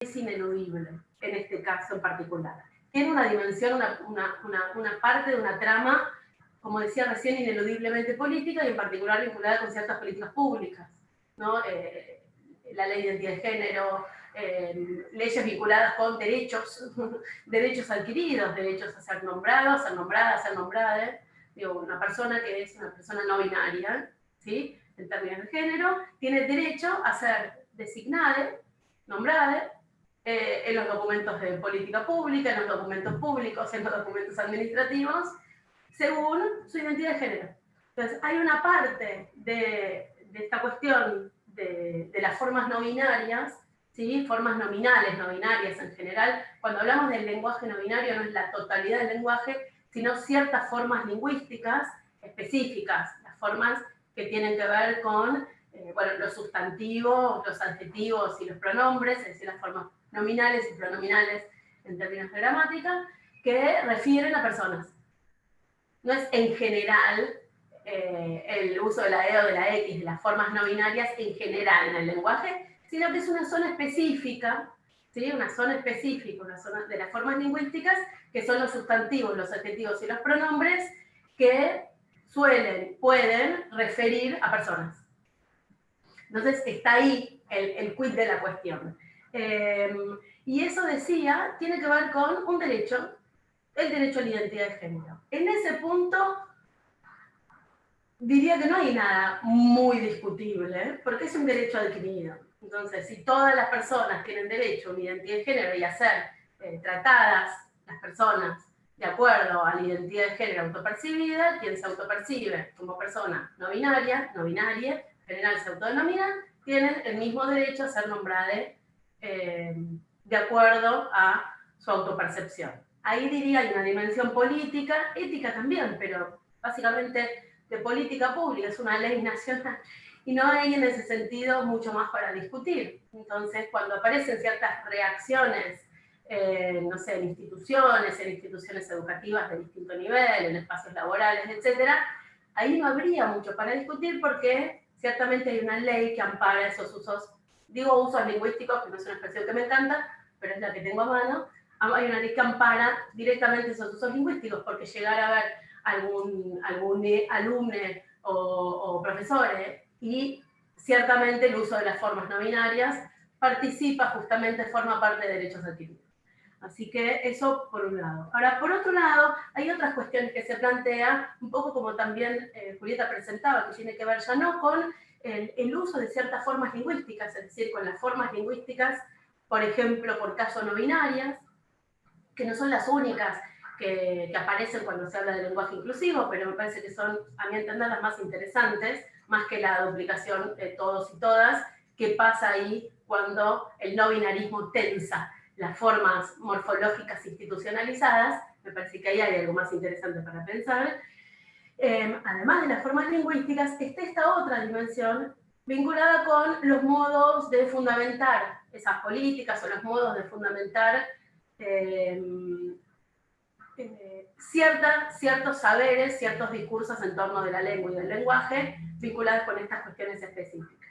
es ineludible en este caso en particular. Tiene una dimensión, una, parte de una trama, como decía recién, ineludiblemente política y en particular vinculada con ciertas políticas públicas. ¿no? Eh, la ley de identidad de género, eh, leyes vinculadas con derechos, derechos adquiridos, derechos a ser nombrados, ser nombradas, a ser nombradas. Digo, una persona que es una persona no binaria, ¿sí? en términos de género, tiene derecho a ser designada, nombrada, eh, en los documentos de política pública, en los documentos públicos, en los documentos administrativos, según su identidad de género. Entonces, hay una parte de, de esta cuestión de, de, las formas no binarias, ¿sí? formas nominales, no binarias en general. Cuando hablamos del lenguaje no binario, no es la totalidad del lenguaje, sino ciertas formas lingüísticas específicas, las formas que tienen que ver con eh, bueno, los sustantivos, los adjetivos y los pronombres, es decir, las formas nominales y pronominales en términos de gramática, que refieren a personas. No es en general eh, el uso de la E o de la X, de las formas no binarias en general en el lenguaje, sino que es una zona específica, ¿sí? una zona específica, una zona de las formas lingüísticas, que son los sustantivos, los adjetivos y los pronombres, que suelen, pueden referir a personas. Entonces está ahí el, el quid de la cuestión. Em, y eso decía, tiene que ver con un derecho, el derecho a la identidad de género. En ese punto, diría que no hay nada muy discutible, porque es un derecho adquirido. Entonces, si todas las personas tienen derecho a una identidad de género y a ser eh, tratadas, las personas, de acuerdo a la identidad de género autopercibida, quien se autopercibe como persona no binaria, no binaria, en general se autodenomina, tienen el mismo derecho a ser nombrada eh, de acuerdo a su autopercepción. Ahí diría hay una dimensión política, ética también, pero básicamente de política pública, es una ley nacional, y no hay en ese sentido mucho más para discutir. Entonces, cuando aparecen ciertas reacciones, eh, no sé, en instituciones, en instituciones educativas de distinto nivel, en espacios laborales, etc., ahí no habría mucho para discutir porque ciertamente hay una ley que ampara esos usos digo usos lingüísticos, que no es una expresión que me encanta, pero es la que tengo a mano, hay una ley que ampara directamente esos usos lingüísticos, porque llegar a ver algún, algún alumne o, o profesores y ciertamente el uso de las formas no binarias participa justamente, forma parte de derechos adquiridos. Así que eso por un lado. Ahora, por otro lado, hay otras cuestiones que se plantean, un poco como también eh, Julieta presentaba, que tiene que ver ya no con el, uso de ciertas formas lingüísticas, es decir, con las formas lingüísticas, por ejemplo, por caso no binarias, que no son las únicas que, aparecen cuando se habla de lenguaje inclusivo, pero me parece que son, a mi entender, las más interesantes, más que la duplicación de todos y todas, que pasa ahí cuando el no binarismo tensa las formas morfológicas institucionalizadas, me parece que ahí hay algo más interesante para pensar, Em, además de las formas lingüísticas, está esta otra dimensión vinculada con los modos de fundamentar esas políticas o los modos de fundamentar em, eh, ciertos saberes, ciertos discursos en torno de la lengua y del lenguaje vinculados con estas cuestiones específicas.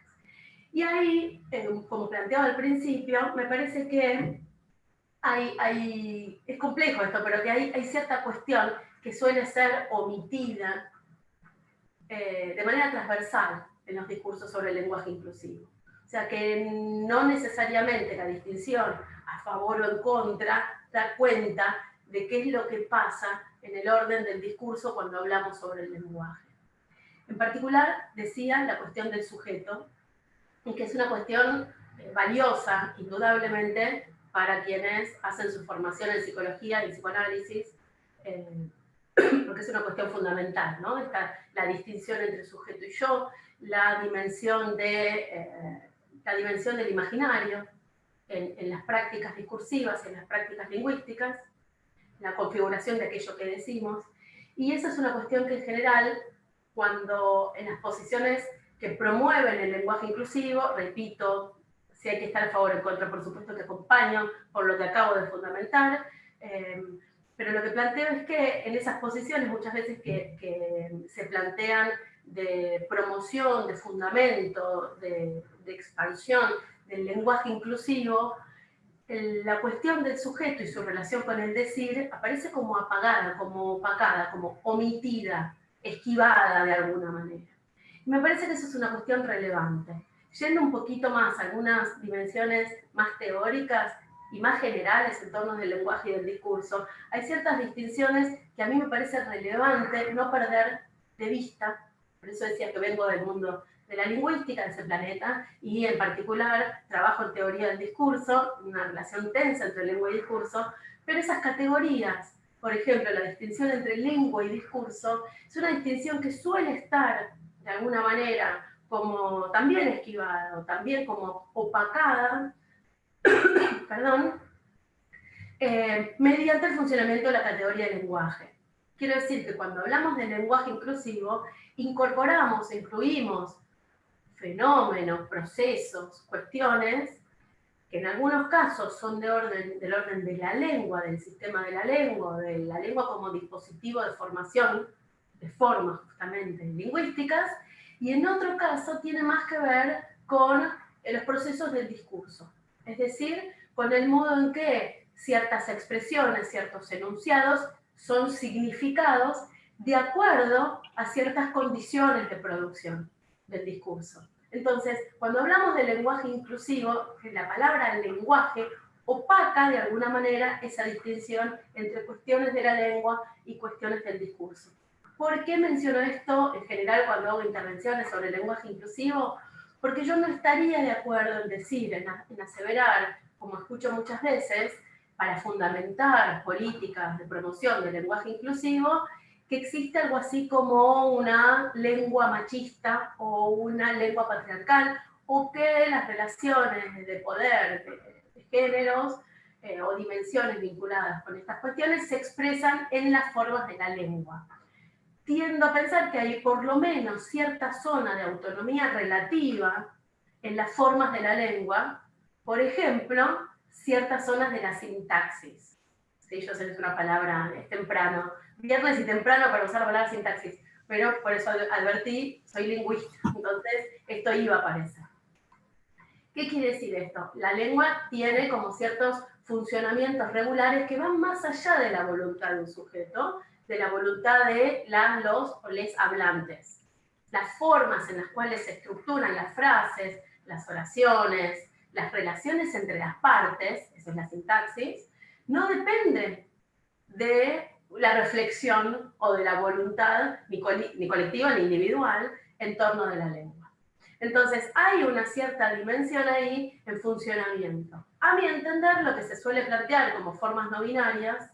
Y ahí, como planteaba al principio, me parece que hay, es complejo esto, pero que hay, hay cierta cuestión que suele ser omitida eh, de manera transversal en los discursos sobre el lenguaje inclusivo. O sea que no necesariamente la distinción a favor o en contra da cuenta de qué es lo que pasa en el orden del discurso cuando hablamos sobre el lenguaje. En particular, decía la cuestión del sujeto, y que es una cuestión eh, valiosa, indudablemente, para quienes hacen su formación en psicología y psicoanálisis, eh, porque es una cuestión fundamental, ¿no? Está la distinción entre sujeto y yo, la dimensión, de, eh, la dimensión del imaginario en, en, las prácticas discursivas, en las prácticas lingüísticas, la configuración de aquello que decimos, y esa es una cuestión que en general, cuando en las posiciones que promueven el lenguaje inclusivo, repito, si hay que estar a favor o en contra, por supuesto que acompaño por lo que acabo de fundamentar, eh, pero lo que planteo es que en esas posiciones muchas veces que, se plantean de promoción, de fundamento, de, expansión del lenguaje inclusivo, la cuestión del sujeto y su relación con el decir aparece como apagada, como opacada, como omitida, esquivada de alguna manera. Y me parece que eso es una cuestión relevante. Yendo un poquito más a algunas dimensiones más teóricas y más generales en torno del lenguaje y del discurso, hay ciertas distinciones que a mí me parece relevante no perder de vista, por eso decía que vengo del mundo de la lingüística de ese planeta y en particular trabajo en teoría del discurso, una relación tensa entre lengua y discurso, pero esas categorías, por ejemplo, la distinción entre lengua y discurso, es una distinción que suele estar de alguna manera como también esquivada o también como opacada, perdón, eh, mediante el funcionamiento de la categoría de lenguaje. Quiero decir que cuando hablamos de lenguaje inclusivo, incorporamos, incluimos fenómenos, procesos, cuestiones, que en algunos casos son de orden, del orden de la lengua, del sistema de la lengua, de la lengua como dispositivo de formación, de formas justamente lingüísticas, y en otro caso tiene más que ver con los procesos del discurso, es decir, con el modo en que ciertas expresiones, ciertos enunciados son significados de acuerdo a ciertas condiciones de producción del discurso. Entonces, cuando hablamos de lenguaje inclusivo, la palabra lenguaje opaca de alguna manera esa distinción entre cuestiones de la lengua y cuestiones del discurso. ¿Por qué menciono esto en general cuando hago intervenciones sobre lenguaje inclusivo? Porque yo no estaría de acuerdo en decir, en, aseverar, como escucho muchas veces, para fundamentar políticas de promoción del lenguaje inclusivo, que existe algo así como una lengua machista o una lengua patriarcal, o que las relaciones de poder de, géneros eh, o dimensiones vinculadas con estas cuestiones se expresan en las formas de la lengua. Tiendo a pensar que hay por lo menos cierta zona de autonomía relativa en las formas de la lengua, por ejemplo, ciertas zonas de la sintaxis. Sí, yo sé que es una palabra, es temprano, viernes y temprano para usar la palabra sintaxis, pero por eso advertí, soy lingüista, entonces esto iba a aparecer. ¿Qué quiere decir esto? La lengua tiene como ciertos funcionamientos regulares que van más allá de la voluntad de un sujeto, de la voluntad de los hablantes. Las formas en las cuales se estructuran las frases, las oraciones, las relaciones entre las partes, esa es la sintaxis, no dependen de la reflexión o de la voluntad, ni, colectiva ni individual, en torno de la lengua. Entonces, hay una cierta dimensión ahí en funcionamiento. A mi entender, lo que se suele plantear como formas no binarias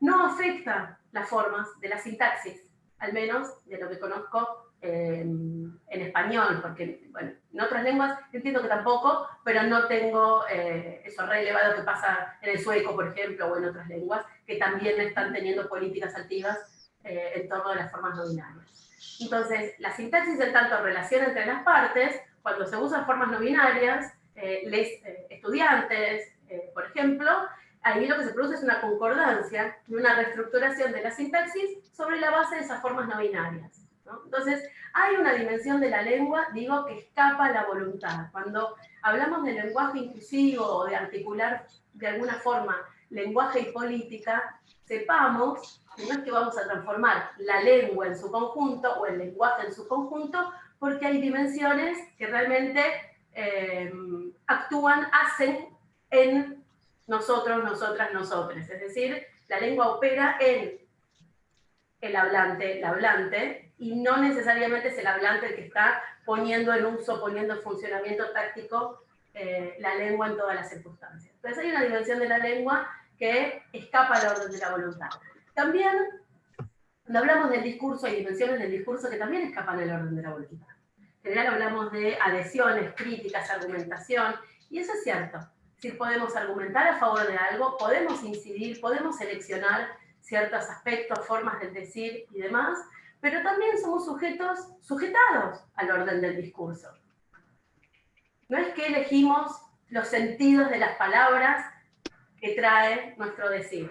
no afecta las formas de la sintaxis, al menos de lo que conozco en español, porque bueno, en otras lenguas entiendo que tampoco, pero no tengo eh, eso relevado que pasa en el sueco, por ejemplo, o en otras lenguas, que también están teniendo políticas activas eh, en torno a las formas no binarias. Entonces, la sintaxis en tanto relación entre las partes, cuando se usan formas no binarias, eh, les, estudiantes, por ejemplo, ahí lo que se produce es una concordancia y una reestructuración de la sintaxis sobre la base de esas formas no binarias. Entonces, hay una dimensión de la lengua, digo, que escapa a la voluntad. Cuando hablamos de lenguaje inclusivo o de articular de alguna forma lenguaje y política, sepamos que no es que vamos a transformar la lengua en su conjunto o el lenguaje en su conjunto, porque hay dimensiones que realmente eh, actúan, hacen en nosotros, nosotras, nosotres. Es decir, la lengua opera en el hablante, la hablante, y no necesariamente es el hablante el que está poniendo en uso, poniendo en funcionamiento táctico eh, la lengua en todas las circunstancias. Entonces hay una dimensión de la lengua que escapa al orden de la voluntad. También, cuando hablamos del discurso, hay dimensiones del discurso que también escapan al orden de la voluntad. En general hablamos de adhesiones, críticas, argumentación, y eso es cierto. Si podemos argumentar a favor de algo, podemos incidir, podemos seleccionar ciertos aspectos, formas de decir y demás, pero también somos sujetos sujetados al orden del discurso. No es que elegimos los sentidos de las palabras que trae nuestro decir.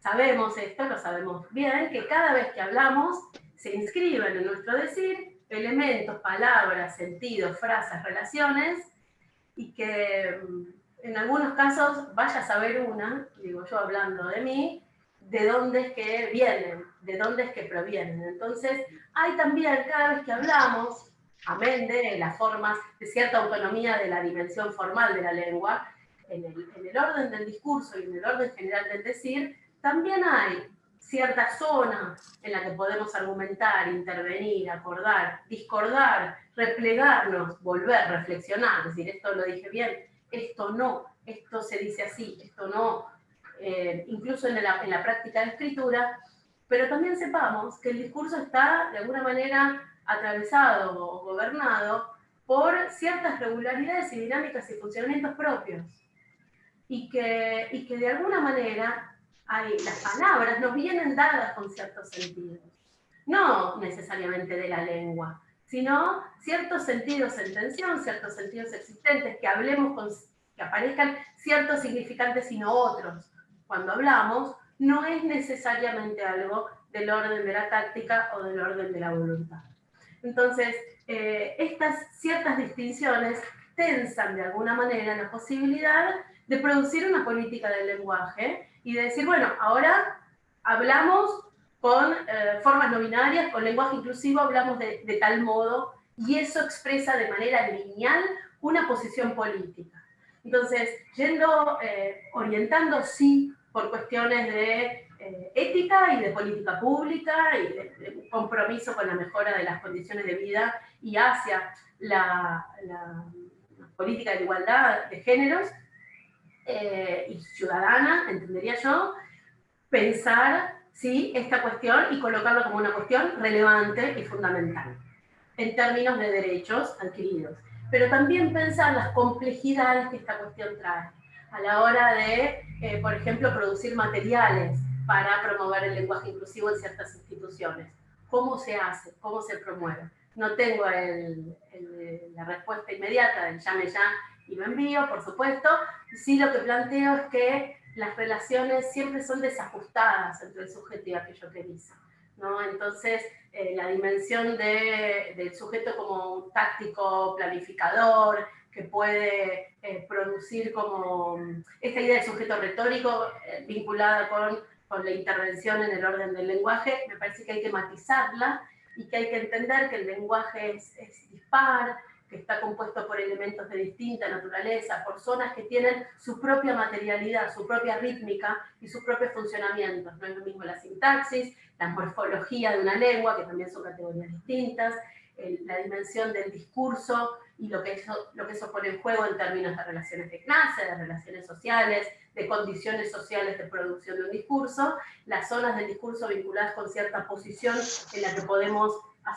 Sabemos esto, lo sabemos bien, que cada vez que hablamos se inscriben en nuestro decir elementos, palabras, sentidos, frases, relaciones, y que mm, en algunos casos, vaya a saber una, digo yo hablando de mí, de dónde es que vienen, de dónde es que provienen. Entonces, hay también, cada vez que hablamos, amén de las formas de cierta autonomía de la dimensión formal de la lengua, en el, en el orden del discurso y en el orden general del decir, también hay cierta zona en la que podemos argumentar, intervenir, acordar, discordar, replegarnos, volver, reflexionar, es decir, esto lo dije bien, esto no, esto se dice así, esto no, eh, incluso en la, práctica de escritura, pero también sepamos que el discurso está de alguna manera atravesado o gobernado por ciertas regularidades y dinámicas y funcionamientos propios. Y que, y que de alguna manera las palabras nos vienen dadas con ciertos sentidos. No necesariamente de la lengua, sino ciertos sentidos en tensión, ciertos sentidos existentes, que hablemos con, que aparezcan ciertos significantes y no otros. Cuando hablamos, no es necesariamente algo del orden de la táctica o del orden de la voluntad. Entonces, eh, estas ciertas distinciones tensan de alguna manera la posibilidad de producir una política del lenguaje y de decir, bueno, ahora hablamos con eh, formas no binarias, con lenguaje inclusivo, hablamos de, tal modo, y eso expresa de manera lineal una posición política. Entonces, yendo, eh, orientando sí por cuestiones de eh, ética y de política pública y de, compromiso con la mejora de las condiciones de vida y hacia la, política de igualdad de géneros eh, y ciudadana, entendería yo, pensar ¿sí? esta cuestión y colocarlo como una cuestión relevante y fundamental en términos de derechos adquiridos. Pero también pensar las complejidades que esta cuestión trae a la hora de, eh, por ejemplo, producir materiales para promover el lenguaje inclusivo en ciertas instituciones. ¿Cómo se hace? ¿Cómo se promueve? No tengo la respuesta inmediata del llame ya y lo envío, por supuesto. Sí lo que planteo es que las relaciones siempre son desajustadas entre el sujeto y aquello que dice. ¿no? Entonces, eh, la dimensión del sujeto como un táctico planificador, que puede eh, producir como esta idea de sujeto retórico eh, vinculada con, con, la intervención en el orden del lenguaje, me parece que hay que matizarla y que hay que entender que el lenguaje es, es dispar, que está compuesto por elementos de distinta naturaleza, por zonas que tienen su propia materialidad, su propia rítmica y sus propios funcionamientos. No es lo mismo la sintaxis, la morfología de una lengua, que también son categorías distintas, la dimensión del discurso y lo que, eso, lo que eso pone en juego en términos de relaciones de clase, de relaciones sociales, de condiciones sociales de producción de un discurso, las zonas del discurso vinculadas con cierta posición en la que podemos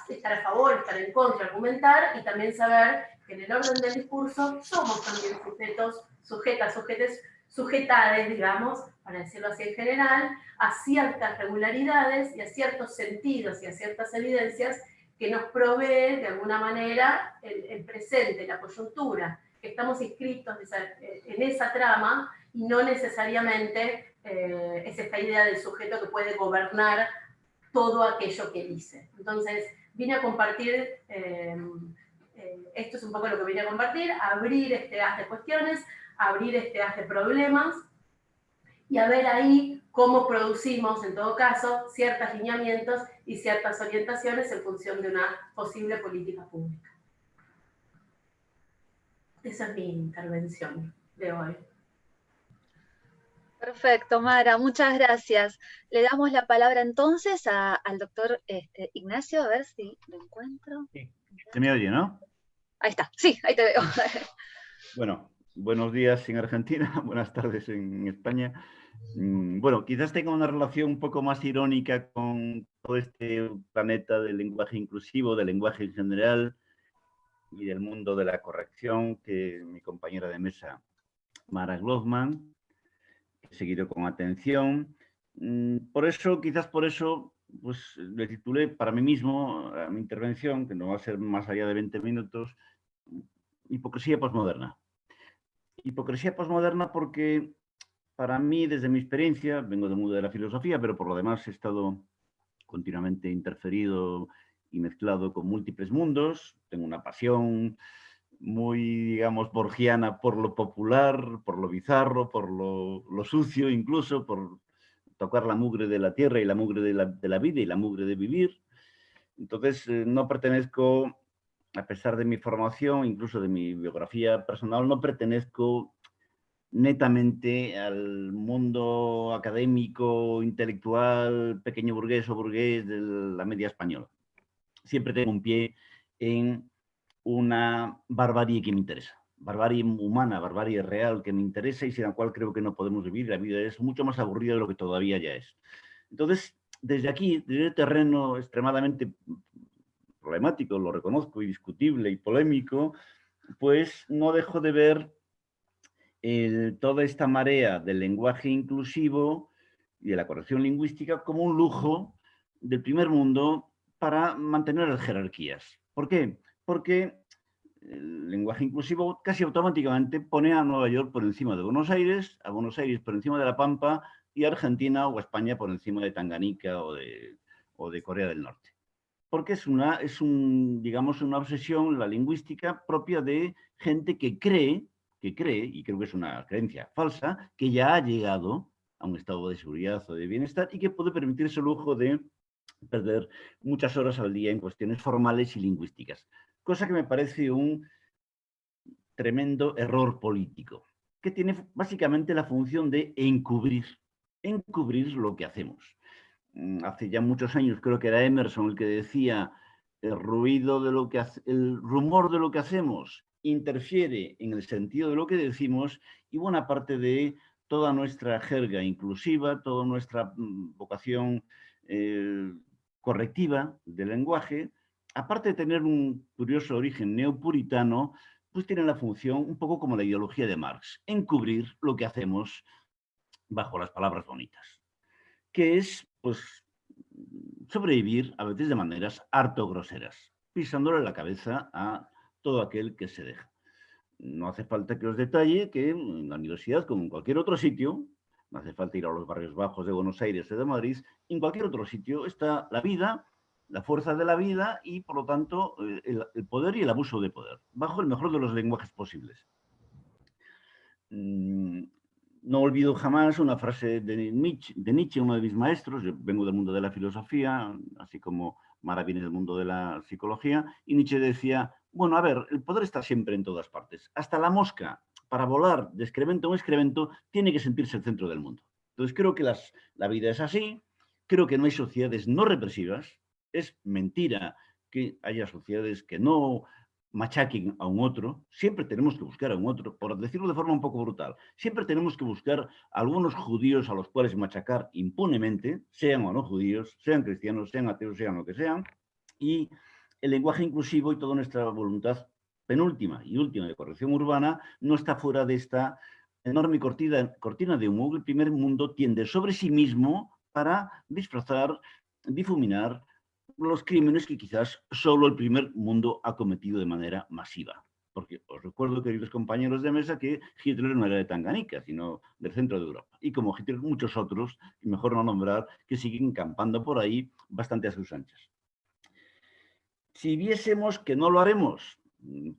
estar a favor, estar en contra, argumentar, y también saber que en el orden del discurso somos también sujetos, sujetas, sujetes, sujetades, digamos, para decirlo así en general, a ciertas regularidades y a ciertos sentidos y a ciertas evidencias que nos provee de alguna manera el, presente, la coyuntura, que estamos inscritos en esa trama y no necesariamente eh, es esta idea del sujeto que puede gobernar todo aquello que dice. Entonces, vine a compartir, eh, eh, esto es un poco lo que vine a compartir, abrir este haz de cuestiones, abrir este haz de problemas, y a ver ahí cómo producimos, en todo caso, ciertos lineamientos y ciertas orientaciones en función de una posible política pública. Esa es mi intervención de hoy. Perfecto, Mara, muchas gracias. Le damos la palabra entonces al doctor este, Ignacio, a ver si lo encuentro. Sí, se me oye, ¿no? Ahí está, sí, ahí te veo. Bueno, buenos días en Argentina, buenas tardes en España. Mm, bueno, quizás tenga una relación un poco más irónica con todo este planeta del lenguaje inclusivo, del lenguaje en general y del mundo de la corrección que mi compañera de mesa, Mara Glossman, seguido con atención. Mm, por eso, quizás por eso, pues le titulé para mí mismo mi intervención, que no va a ser más allá de 20 minutos, Hipocresía posmoderna. Hipocresía posmoderna porque para mí, desde mi experiencia, vengo del mundo de la filosofía, pero por lo demás he estado continuamente interferido y mezclado con múltiples mundos. Tengo una pasión muy, digamos, borgiana por lo popular, por lo bizarro, por lo, sucio incluso, por tocar la mugre de la tierra y la mugre de la, vida y la mugre de vivir. Entonces, eh, no pertenezco, a pesar de mi formación, incluso de mi biografía personal, no pertenezco netamente al mundo académico, intelectual, pequeño burgués o burgués de la media española. Siempre tengo un pie en una barbarie que me interesa, barbarie humana, barbarie real que me interesa y sin la cual creo que no podemos vivir. La vida es mucho más aburrida de lo que todavía ya es. Entonces, desde aquí, desde el terreno extremadamente problemático, lo reconozco, y discutible y polémico, pues no dejo de ver toda esta marea del lenguaje inclusivo y de la corrección lingüística como un lujo del primer mundo para mantener las jerarquías. ¿Por qué? Porque el lenguaje inclusivo casi automáticamente pone a Nueva York por encima de Buenos Aires, a Buenos Aires por encima de La Pampa y a Argentina o a España por encima de Tanganica o de, o de Corea del Norte. Porque es, una, es un, digamos, una obsesión, la lingüística, propia de gente que cree que cree, y creo que es una creencia falsa, que ya ha llegado a un estado de seguridad o de bienestar y que puede permitirse el lujo de perder muchas horas al día en cuestiones formales y lingüísticas. Cosa que me parece un tremendo error político, que tiene básicamente la función de encubrir, encubrir lo que hacemos. Mm, hace ya muchos años creo que era Emerson el que decía el ruido de lo que el rumor de lo que hacemos interfiere en el sentido de lo que decimos y buena parte de toda nuestra jerga inclusiva, toda nuestra mm, vocación eh, correctiva del lenguaje, aparte de tener un curioso origen neopuritano, pues tiene la función, un poco como la ideología de Marx, encubrir lo que hacemos bajo las palabras bonitas, que es, pues, sobrevivir a veces de maneras harto groseras, pisándole la cabeza a todo aquel que se deja. No hace falta que os detalle que en la universidad, como en cualquier otro sitio, no hace falta ir a los barrios bajos de Buenos Aires o de Madrid, en cualquier otro sitio está la vida, la fuerza de la vida y, por lo tanto, eh, el, poder y el abuso de poder, bajo el mejor de los lenguajes posibles. Mm, no olvido jamás una frase de Nietzsche, de Nietzsche, uno de mis maestros, yo vengo del mundo de la filosofía, así como Mara viene del mundo de la psicología, y Nietzsche decía, bueno, a ver, el poder está siempre en todas partes. Hasta la mosca, para volar de excremento a excremento, tiene que sentirse el centro del mundo. Entonces creo que la vida es así, creo que no hay sociedades no represivas, es mentira que haya sociedades que no machaquen a un otro, siempre tenemos que buscar a un otro, por decirlo de forma un poco brutal, siempre tenemos que buscar a algunos judíos a los cuales machacar impunemente, sean o no judíos, sean cristianos, sean ateos, sean lo que sean, y el lenguaje inclusivo y toda nuestra voluntad penúltima y última de corrección urbana no está fuera de esta enorme cortina, cortina de humo que el primer mundo tiende sobre sí mismo para disfrazar, difuminar los crímenes que quizás solo el primer mundo ha cometido de manera masiva. Porque os recuerdo, queridos compañeros de mesa, que Hitler no era de Tanganica, sino del centro de Europa. Y como Hitler, muchos otros, y mejor no nombrar, que siguen campando por ahí bastante a sus anchas. Si viésemos que no lo haremos, mm,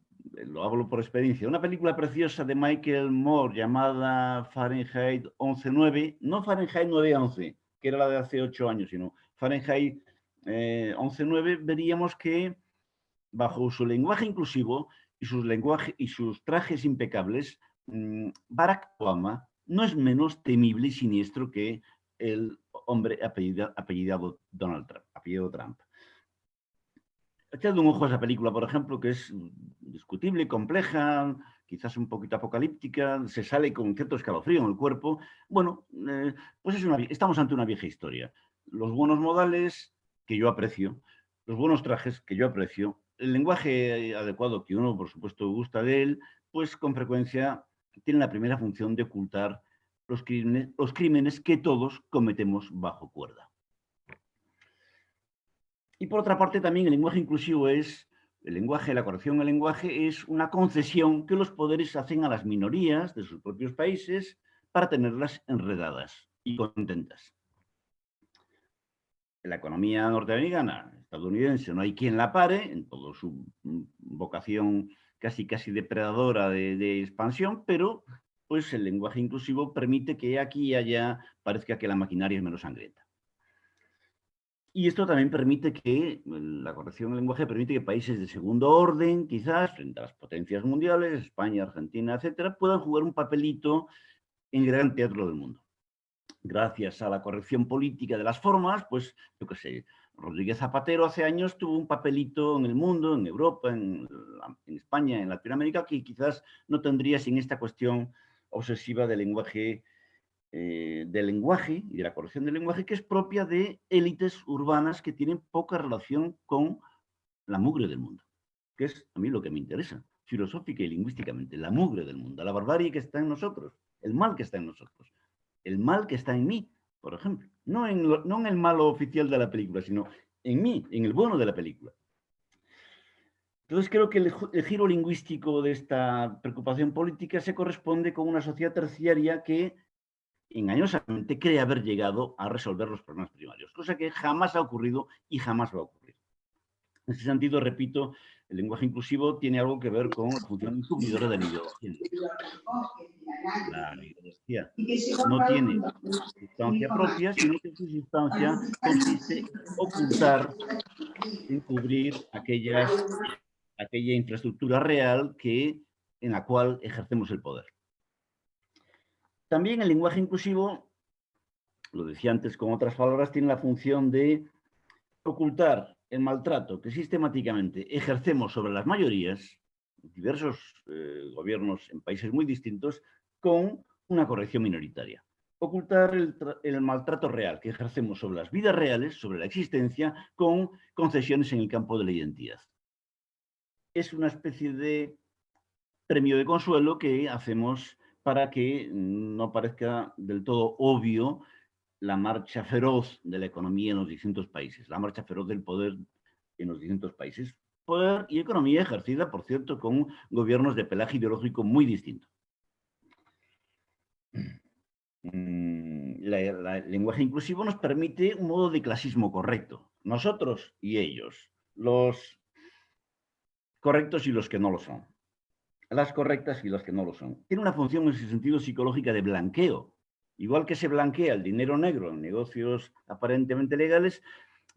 lo hablo por experiencia, una película preciosa de Michael Moore llamada Fahrenheit 11.9, no Fahrenheit 9.11, que era la de hace ocho años, sino Fahrenheit 11.9, eh, veríamos que bajo su lenguaje inclusivo y sus, lenguaje, y sus trajes impecables, mm, Barack Obama no es menos temible y siniestro que el hombre apellidado, apellidado Donald Trump, apellido Trump. Echad un ojo a esa película, por ejemplo, que es discutible, compleja, quizás un poquito apocalíptica, se sale con cierto escalofrío en el cuerpo. Bueno, eh, pues es una, estamos ante una vieja historia. Los buenos modales que yo aprecio, los buenos trajes que yo aprecio, el lenguaje adecuado que uno, por supuesto, gusta de él, pues con frecuencia tiene la primera función de ocultar los crímenes, los crímenes que todos cometemos bajo cuerda. Y por otra parte también el lenguaje inclusivo es, el lenguaje, la corrección del lenguaje es una concesión que los poderes hacen a las minorías de sus propios países para tenerlas enredadas y contentas. La economía norteamericana, estadounidense, no hay quien la pare, en toda su vocación casi casi depredadora de, expansión, pero pues el lenguaje inclusivo permite que aquí y allá parezca que la maquinaria es menos sangrienta. Y esto también permite que, la corrección del lenguaje permite que países de segundo orden, quizás, frente a las potencias mundiales, España, Argentina, etcétera, puedan jugar un papelito en el gran teatro del mundo. Gracias a la corrección política de las formas, pues, yo qué sé, Rodríguez Zapatero hace años tuvo un papelito en el mundo, en Europa, en, España, en Latinoamérica, que quizás no tendría sin esta cuestión obsesiva del lenguaje eh, del lenguaje y de la corrección del lenguaje que es propia de élites urbanas que tienen poca relación con la mugre del mundo, que es a mí lo que me interesa, filosófica y lingüísticamente, la mugre del mundo, la barbarie que está en nosotros, el mal que está en nosotros, el mal que está en mí, por ejemplo, no en, no en el malo oficial de la película, sino en mí, en el bueno de la película. Entonces creo que el, giro lingüístico de esta preocupación política se corresponde con una sociedad terciaria que engañosamente cree haber llegado a resolver los problemas primarios, cosa que jamás ha ocurrido y jamás va a ocurrir. En ese sentido, repito, el lenguaje inclusivo tiene algo que ver con la función de la ideología. La ideología no tiene sustancia propia, sino que su sustancia consiste en ocultar, encubrir aquella infraestructura real que, en la cual ejercemos el poder. También el lenguaje inclusivo, lo decía antes con otras palabras, tiene la función de ocultar el maltrato que sistemáticamente ejercemos sobre las mayorías, diversos eh, gobiernos en países muy distintos, con una corrección minoritaria. Ocultar el, el, maltrato real que ejercemos sobre las vidas reales, sobre la existencia, con concesiones en el campo de la identidad. Es una especie de premio de consuelo que hacemos para que no parezca del todo obvio la marcha feroz de la economía en los distintos países, la marcha feroz del poder en los distintos países. Poder y economía ejercida, por cierto, con gobiernos de pelaje ideológico muy distinto. Mm, el lenguaje inclusivo nos permite un modo de clasismo correcto. Nosotros y ellos, los correctos y los que no lo son las correctas y las que no lo son. Tiene una función en ese sentido psicológica de blanqueo. Igual que se blanquea el dinero negro en negocios aparentemente legales,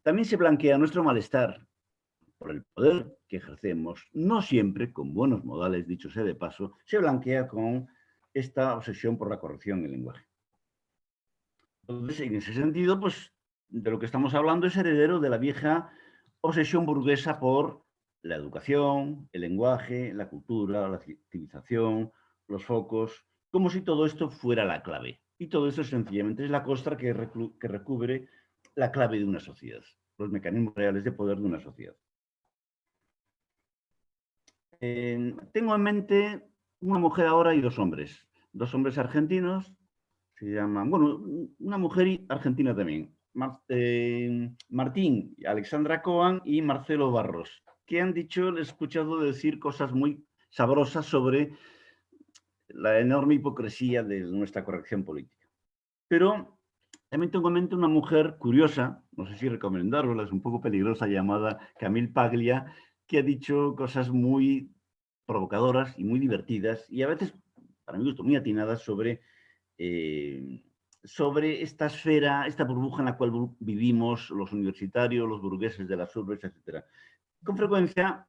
también se blanquea nuestro malestar por el poder que ejercemos, no siempre con buenos modales, dicho sea de paso, se blanquea con esta obsesión por la corrección del lenguaje. Entonces, en ese sentido, pues, de lo que estamos hablando es heredero de la vieja obsesión burguesa por la educación, el lenguaje, la cultura, la civilización, los focos, como si todo esto fuera la clave. Y todo esto sencillamente es la costra que, recubre la clave de una sociedad, los mecanismos reales de poder de una sociedad. tengo en mente una mujer ahora y dos hombres. Dos hombres argentinos, se llaman, bueno, una mujer argentina también. Eh, Martín, Alexandra Coan y Marcelo Barros que han dicho, he escuchado decir cosas muy sabrosas sobre la enorme hipocresía de nuestra corrección política. Pero también tengo en mente una mujer curiosa, no sé si recomendarla, es un poco peligrosa, llamada Camille Paglia, que ha dicho cosas muy provocadoras y muy divertidas y a veces, para mi gusto, muy atinadas sobre, eh, sobre esta esfera, esta burbuja en la cual vivimos los universitarios, los burgueses de las urbes, etc con frecuencia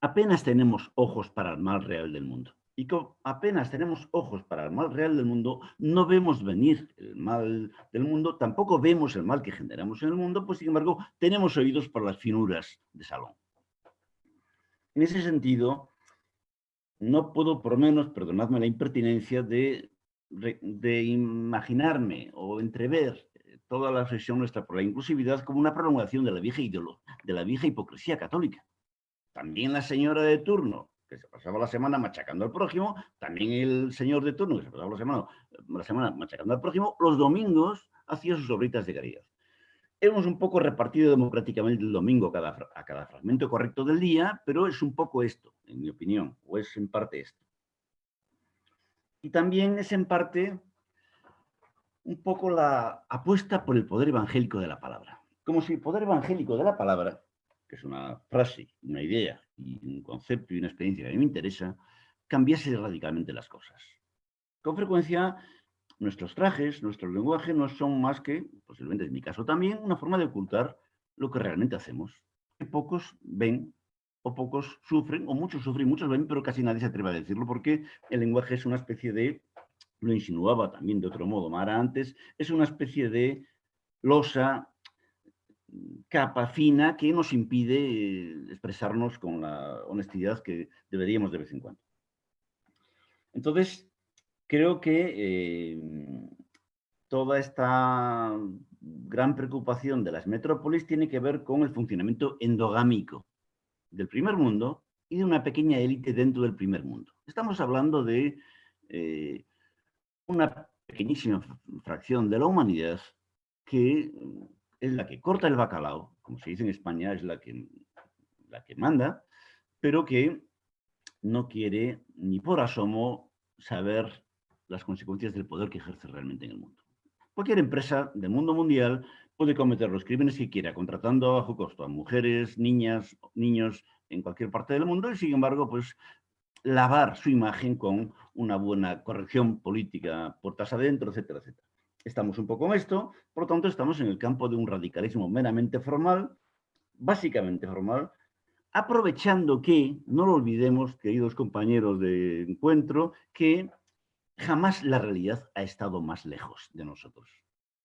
apenas tenemos ojos para el mal real del mundo. Y apenas tenemos ojos para el mal real del mundo, no vemos venir el mal del mundo, tampoco vemos el mal que generamos en el mundo, pues sin embargo tenemos oídos por las finuras de salón. En ese sentido, no puedo por menos, perdonadme la impertinencia, de, de imaginarme o entrever toda la sesión nuestra por la inclusividad como una prolongación de la vieja de la vieja hipocresía católica. También la señora de turno, que se pasaba la semana machacando al prójimo, también el señor de turno, que se pasaba la semana, la semana machacando al prójimo, los domingos hacía sus obritas de caridad. Hemos un poco repartido democráticamente el domingo a cada, a cada fragmento correcto del día, pero es un poco esto, en mi opinión, o es en parte esto. Y también es en parte un poco la apuesta por el poder evangélico de la palabra. Como si el poder evangélico de la palabra, que es una frase, una idea y un concepto y una experiencia que a mí me interesa, cambiase radicalmente las cosas. Con frecuencia, nuestros trajes, nuestro lenguaje no son más que, posiblemente en mi caso también, una forma de ocultar lo que realmente hacemos. Que pocos ven o pocos sufren, o muchos sufren, muchos ven, pero casi nadie se atreve a decirlo porque el lenguaje es una especie de, lo insinuaba también de otro modo Mara antes, es una especie de losa, capa fina que nos impide expresarnos con la honestidad que deberíamos de vez en cuando. Entonces, creo que eh, toda esta gran preocupación de las metrópolis tiene que ver con el funcionamiento endogámico del primer mundo y de una pequeña élite dentro del primer mundo. Estamos hablando de eh, una pequeñísima fracción de la humanidad que es la que corta el bacalao, como se dice en España, es la que, la que manda, pero que no quiere ni por asomo saber las consecuencias del poder que ejerce realmente en el mundo. Cualquier empresa del mundo mundial puede cometer los crímenes que quiera, contratando a bajo costo a mujeres, niñas, niños en cualquier parte del mundo y, sin embargo, pues lavar su imagen con una buena corrección política puertas adentro, etcétera, etcétera. Estamos un poco en esto, por lo tanto estamos en el campo de un radicalismo meramente formal, básicamente formal, aprovechando que, no lo olvidemos, queridos compañeros de encuentro, que jamás la realidad ha estado más lejos de nosotros.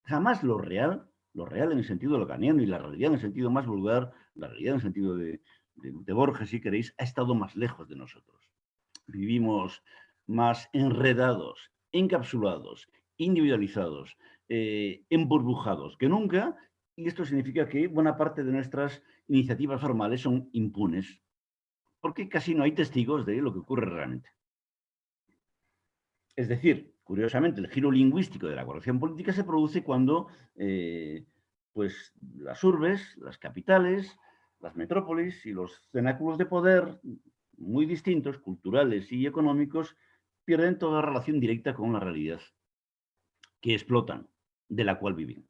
Jamás lo real, lo real en el sentido locaniano y la realidad en el sentido más vulgar, la realidad en el sentido de, de Borges, si queréis, ha estado más lejos de nosotros. Vivimos más enredados, encapsulados, individualizados, eh, emburbujados que nunca, y esto significa que buena parte de nuestras iniciativas formales son impunes, porque casi no hay testigos de lo que ocurre realmente. Es decir, curiosamente, el giro lingüístico de la corrección política se produce cuando eh, pues, las urbes, las capitales, las metrópolis y los cenáculos de poder muy distintos, culturales y económicos, pierden toda relación directa con la realidad que explotan, de la cual viven.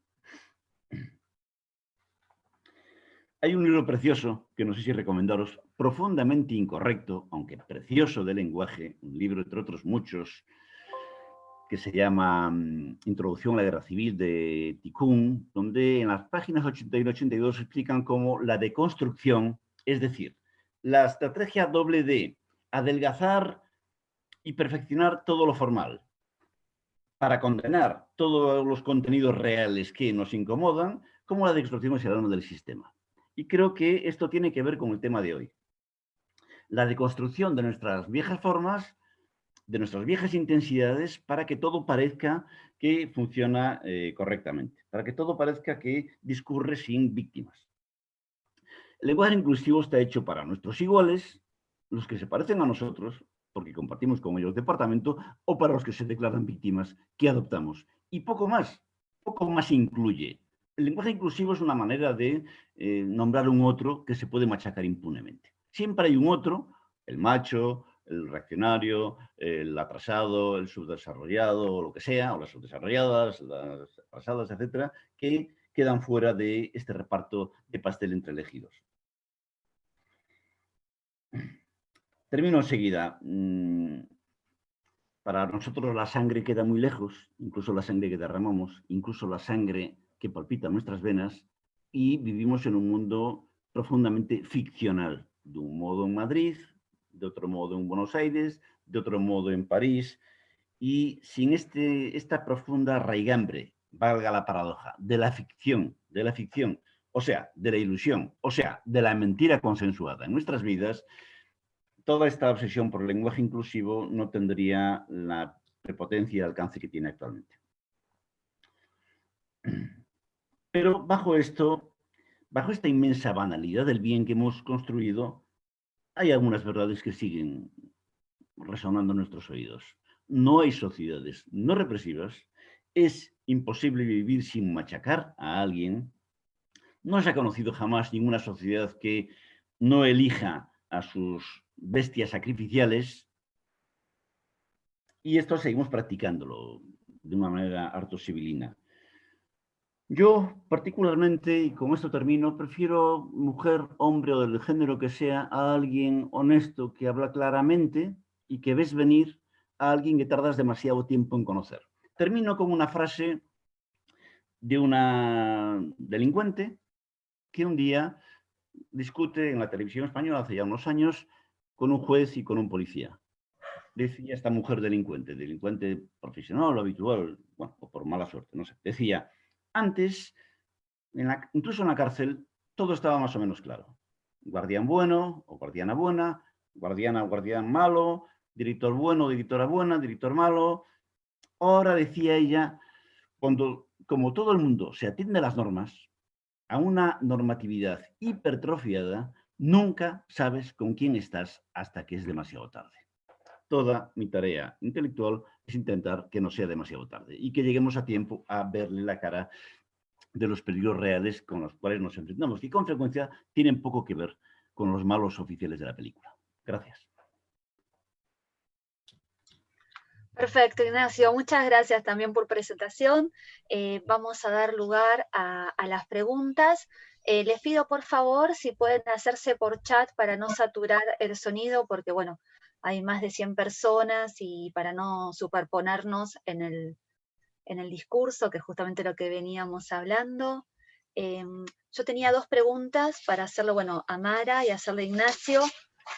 Hay un libro precioso, que no sé si recomendaros, profundamente incorrecto, aunque precioso de lenguaje, un libro entre otros muchos, que se llama mm, Introducción a la Guerra Civil de Tikkun, donde en las páginas 81 y 82 explican cómo la deconstrucción, es decir, la estrategia doble de adelgazar y perfeccionar todo lo formal, para condenar todos los contenidos reales que nos incomodan, como la deconstrucción ciudadana del sistema. Y creo que esto tiene que ver con el tema de hoy. La deconstrucción de nuestras viejas formas, de nuestras viejas intensidades, para que todo parezca que funciona eh, correctamente, para que todo parezca que discurre sin víctimas. El lenguaje inclusivo está hecho para nuestros iguales, los que se parecen a nosotros, porque compartimos con ellos departamento, o para los que se declaran víctimas que adoptamos. Y poco más, poco más incluye. El lenguaje inclusivo es una manera de eh, nombrar un otro que se puede machacar impunemente. Siempre hay un otro, el macho, el reaccionario, el atrasado, el subdesarrollado, o lo que sea, o las subdesarrolladas, las atrasadas, etcétera, que quedan fuera de este reparto de pastel entre elegidos. Termino enseguida. Mm, para nosotros la sangre queda muy lejos, incluso la sangre que derramamos, incluso la sangre que palpita nuestras venas, y vivimos en un mundo profundamente ficcional, de un modo en Madrid, de otro modo en Buenos Aires, de otro modo en París, y sin este, esta profunda raigambre, valga la paradoja, de la ficción, de la ficción, o sea, de la ilusión, o sea, de la mentira consensuada en nuestras vidas, toda esta obsesión por el lenguaje inclusivo no tendría la prepotencia y alcance que tiene actualmente. Pero bajo esto, bajo esta inmensa banalidad del bien que hemos construido, hay algunas verdades que siguen resonando en nuestros oídos. No hay sociedades no represivas, es imposible vivir sin machacar a alguien, no se ha conocido jamás ninguna sociedad que no elija a sus bestias sacrificiales y esto seguimos practicándolo de una manera harto civilina. Yo particularmente, y con esto termino, prefiero mujer, hombre o del género que sea, a alguien honesto que habla claramente y que ves venir a alguien que tardas demasiado tiempo en conocer. Termino con una frase de una delincuente que un día discute en la televisión española hace ya unos años con un juez y con un policía. Decía esta mujer delincuente, delincuente profesional o habitual, bueno, o por mala suerte, no sé. Decía, antes, incluso en la cárcel, todo estaba más o menos claro. Guardián bueno o guardiana buena, guardiana o guardián malo, director bueno, directora buena, director malo. Ahora, decía ella, cuando, como todo el mundo se atiende a las normas, a una normatividad hipertrofiada, nunca sabes con quién estás hasta que es demasiado tarde. Toda mi tarea intelectual es intentar que no sea demasiado tarde y que lleguemos a tiempo a verle la cara de los peligros reales con los cuales nos enfrentamos, que con frecuencia tienen poco que ver con los malos oficiales de la película. Gracias. Perfecto, Ignacio. Muchas gracias también por presentación. Eh, vamos a dar lugar a, las preguntas. Eh, les pido, por favor, si pueden hacerse por chat para no saturar el sonido, porque, bueno, hay más de 100 personas y para no superponernos en el, en el discurso, que es justamente lo que veníamos hablando. Em, yo tenía dos preguntas para hacerlo, bueno, a Mara y hacerle a Ignacio.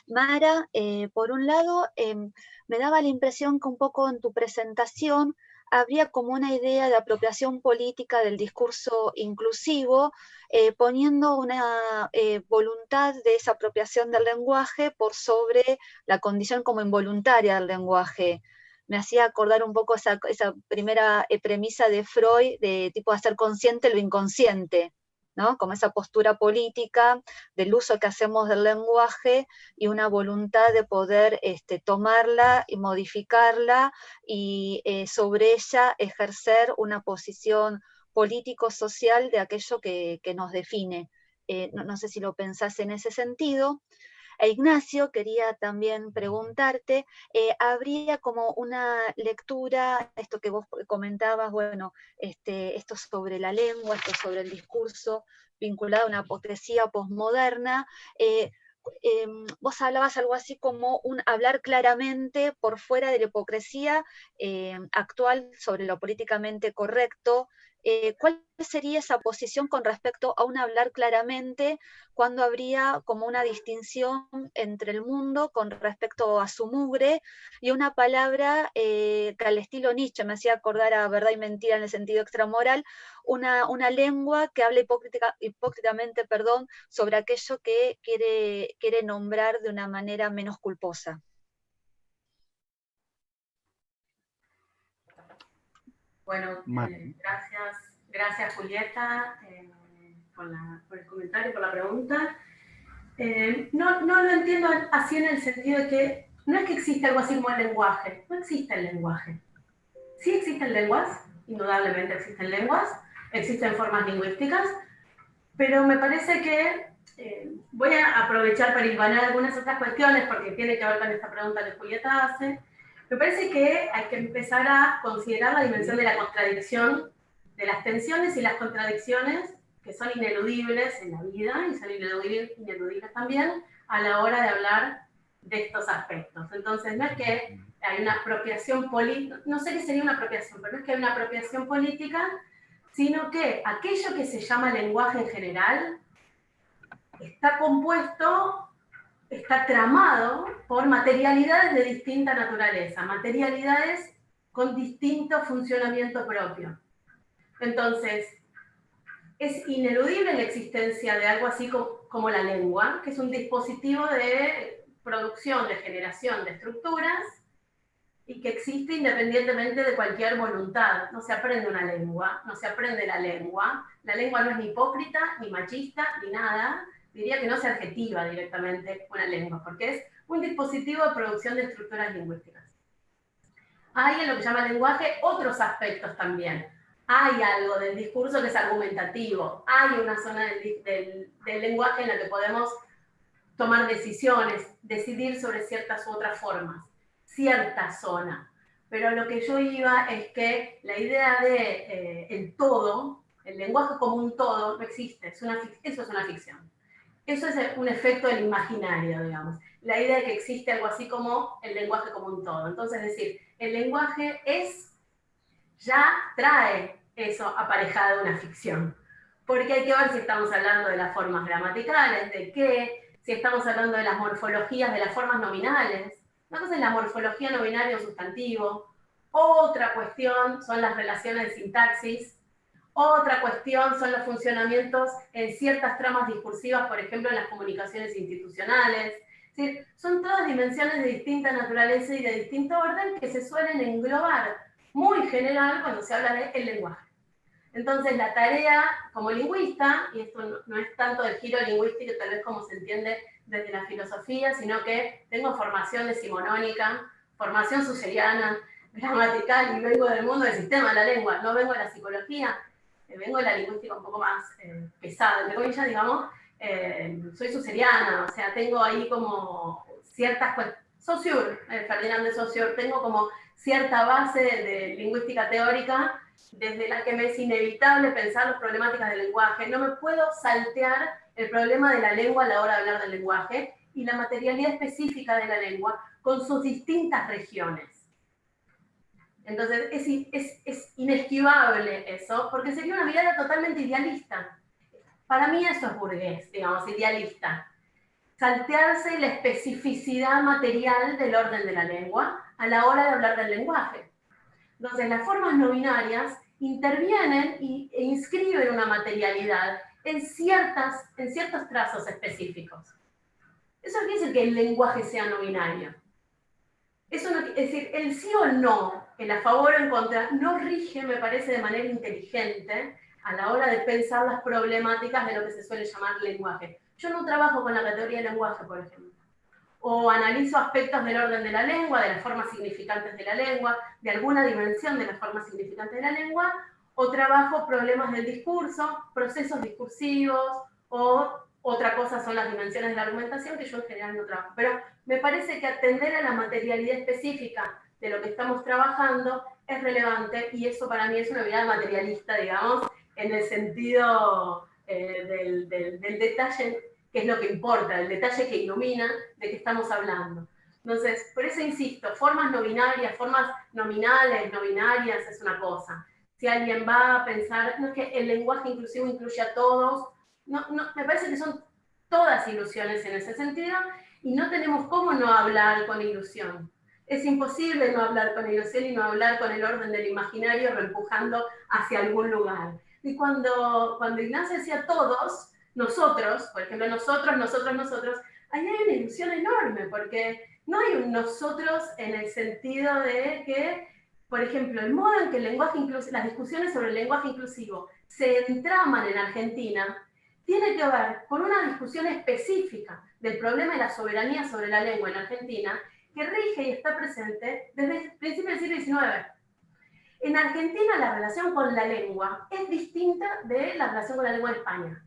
Mara, eh, por un lado, em, me daba la impresión que un poco en tu presentación habría como una idea de apropiación política del discurso inclusivo, eh, poniendo una eh, voluntad de esa apropiación del lenguaje por sobre la condición como involuntaria del lenguaje. Me hacía acordar un poco esa, esa primera eh, premisa de Freud de tipo hacer consciente lo inconsciente, como esa postura política del uso que hacemos del lenguaje y una voluntad de poder este, tomarla y modificarla y eh, sobre ella ejercer una posición político-social de aquello que, nos define. Eh, no, sé si lo pensás en ese sentido. E Ignacio, quería también preguntarte, eh, ¿habría como una lectura, esto que vos comentabas, bueno, este, esto sobre la lengua, esto sobre el discurso, vinculado a una apoteosía posmoderna, eh, em, vos hablabas algo así como un hablar claramente por fuera de la hipocresía em, actual sobre lo políticamente correcto, eh, ¿cuál sería esa posición con respecto a un hablar claramente cuando habría como una distinción entre el mundo con respecto a su mugre y una palabra eh, que al estilo Nietzsche me hacía acordar a verdad y mentira en el sentido extramoral, una, una lengua que habla hipócritamente perdón, sobre aquello que quiere, quiere nombrar de una manera menos culposa? Bueno, eh, gracias, gracias Julieta eh, por, el comentario, por la pregunta. Eh, no, no lo entiendo así en el sentido de que no es que exista algo así como el lenguaje, no existe el lenguaje. Sí existen lenguas, indudablemente existen lenguas, existen formas lingüísticas, pero me parece que voy a aprovechar para ilvanar algunas otras cuestiones porque tiene que ver con esta pregunta que Julieta hace. Me parece que hay que empezar a considerar la dimensión de la contradicción, de las tensiones y las contradicciones que son ineludibles en la vida y son ineludibles, también a la hora de hablar de estos aspectos. Entonces, no es que hay una apropiación política, no sé qué sería una apropiación, pero no es que hay una apropiación política, sino que aquello que se llama lenguaje en general está compuesto está tramado por materialidades de distinta naturaleza, materialidades con distinto funcionamiento propio. Entonces, es ineludible la existencia de algo así como, la lengua, que es un dispositivo de producción, de generación de estructuras, y que existe independientemente de cualquier voluntad. No se aprende una lengua, no se aprende la lengua. La lengua no es ni hipócrita, ni machista, ni nada diría que no se adjetiva directamente una lengua, porque es un dispositivo de producción de estructuras lingüísticas. Hay en lo que llama lenguaje otros aspectos también. Hay algo del discurso que es argumentativo, hay una zona del, lenguaje en la que podemos tomar decisiones, decidir sobre ciertas u otras formas, cierta zona. Pero lo que yo iba es que la idea de eh, el todo el lenguaje como un todo no existe, es una, eso es una ficción. Eso es un efecto del imaginario, digamos. La idea de que existe algo así como el lenguaje como un todo. Entonces, es decir, el lenguaje es, ya trae eso aparejado de una ficción. Porque hay que ver si estamos hablando de las formas gramaticales, de qué, si estamos hablando de las morfologías de las formas nominales. Una cosa es la morfología nominal o sustantivo. Otra cuestión son las relaciones de sintaxis otra cuestión son los funcionamientos en ciertas tramas discursivas, por ejemplo, en las comunicaciones institucionales. son todas dimensiones de distinta naturaleza y de distinto orden que se suelen englobar muy general cuando se habla del el lenguaje. Entonces, la tarea como lingüista, y esto no, es tanto del giro lingüístico, tal vez como se entiende desde la filosofía, sino que tengo formación decimonónica, formación suseriana, gramatical, y vengo del mundo del sistema de la lengua, no vengo de la psicología, vengo de la lingüística un poco más eh, pesada, entre comillas, digamos, eh, soy suseriana, o sea, tengo ahí como ciertas cuestiones, eh, Ferdinand de Saussure, tengo como cierta base de lingüística teórica desde la que me es inevitable pensar las problemáticas del lenguaje. No me puedo saltear el problema de la lengua a la hora de hablar del lenguaje y la materialidad específica de la lengua con sus distintas regiones. Entonces es, es, inesquivable eso, porque sería una mirada totalmente idealista. Para mí eso es burgués, digamos, idealista. Saltearse la especificidad material del orden de la lengua a la hora de hablar del lenguaje. Entonces las formas no binarias intervienen y, e inscriben una materialidad en, ciertas, en ciertos trazos específicos. Eso quiere decir que el lenguaje sea no binario. Eso es decir, el sí o no, el a favor o en contra, no rige, me parece, de manera inteligente a la hora de pensar las problemáticas de lo que se suele llamar lenguaje. Yo no trabajo con la categoría de lenguaje, por ejemplo. O analizo aspectos del orden de la lengua, de las formas significantes de la lengua, de alguna dimensión de las formas significantes de la lengua, o trabajo problemas del discurso, procesos discursivos, o otra cosa son las dimensiones de la argumentación que yo en general no trabajo. Pero me parece que atender a la materialidad específica de lo que estamos trabajando es relevante y eso para mí es una mirada materialista, digamos, en el sentido eh, del, del, detalle, que es lo que importa, el detalle que ilumina de qué estamos hablando. Entonces, por eso insisto, formas no binarias, formas nominales, no binarias, es una cosa. Si alguien va a pensar, no es que el lenguaje inclusivo incluye a todos, no, no, me parece que son todas ilusiones en ese sentido y no tenemos cómo no hablar con ilusión. Es imposible no hablar con ilusión y no hablar con el orden del imaginario reempujando hacia algún lugar. Y cuando, cuando Ignacio decía todos, nosotros, por ejemplo, nosotros, nosotros, nosotros, ahí hay una ilusión enorme, porque no hay un nosotros en el sentido de que, por ejemplo, el modo en que el lenguaje las discusiones sobre el lenguaje inclusivo se entraman en Argentina, tiene que ver con una discusión específica del problema de la soberanía sobre la lengua en Argentina, que rige y está presente desde el principio del siglo XIX. En Argentina la relación con la lengua es distinta de la relación con la lengua en España.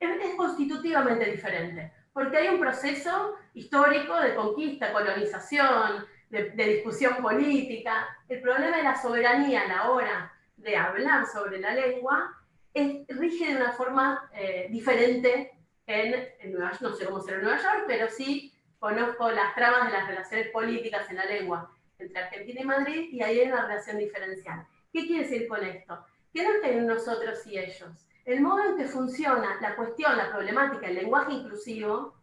Es, constitutivamente diferente, porque hay un proceso histórico de conquista, colonización, de, de discusión política. El problema de la soberanía a la hora de hablar sobre la lengua es, rige de una forma eh, diferente en, Nueva York, no sé cómo será en Nueva York, pero sí conozco las tramas de las relaciones políticas en la lengua entre Argentina y Madrid y ahí hay una relación diferencial. ¿Qué quiere decir con esto? Que no es nosotros y ellos. El modo en que funciona la cuestión, la problemática, el lenguaje inclusivo,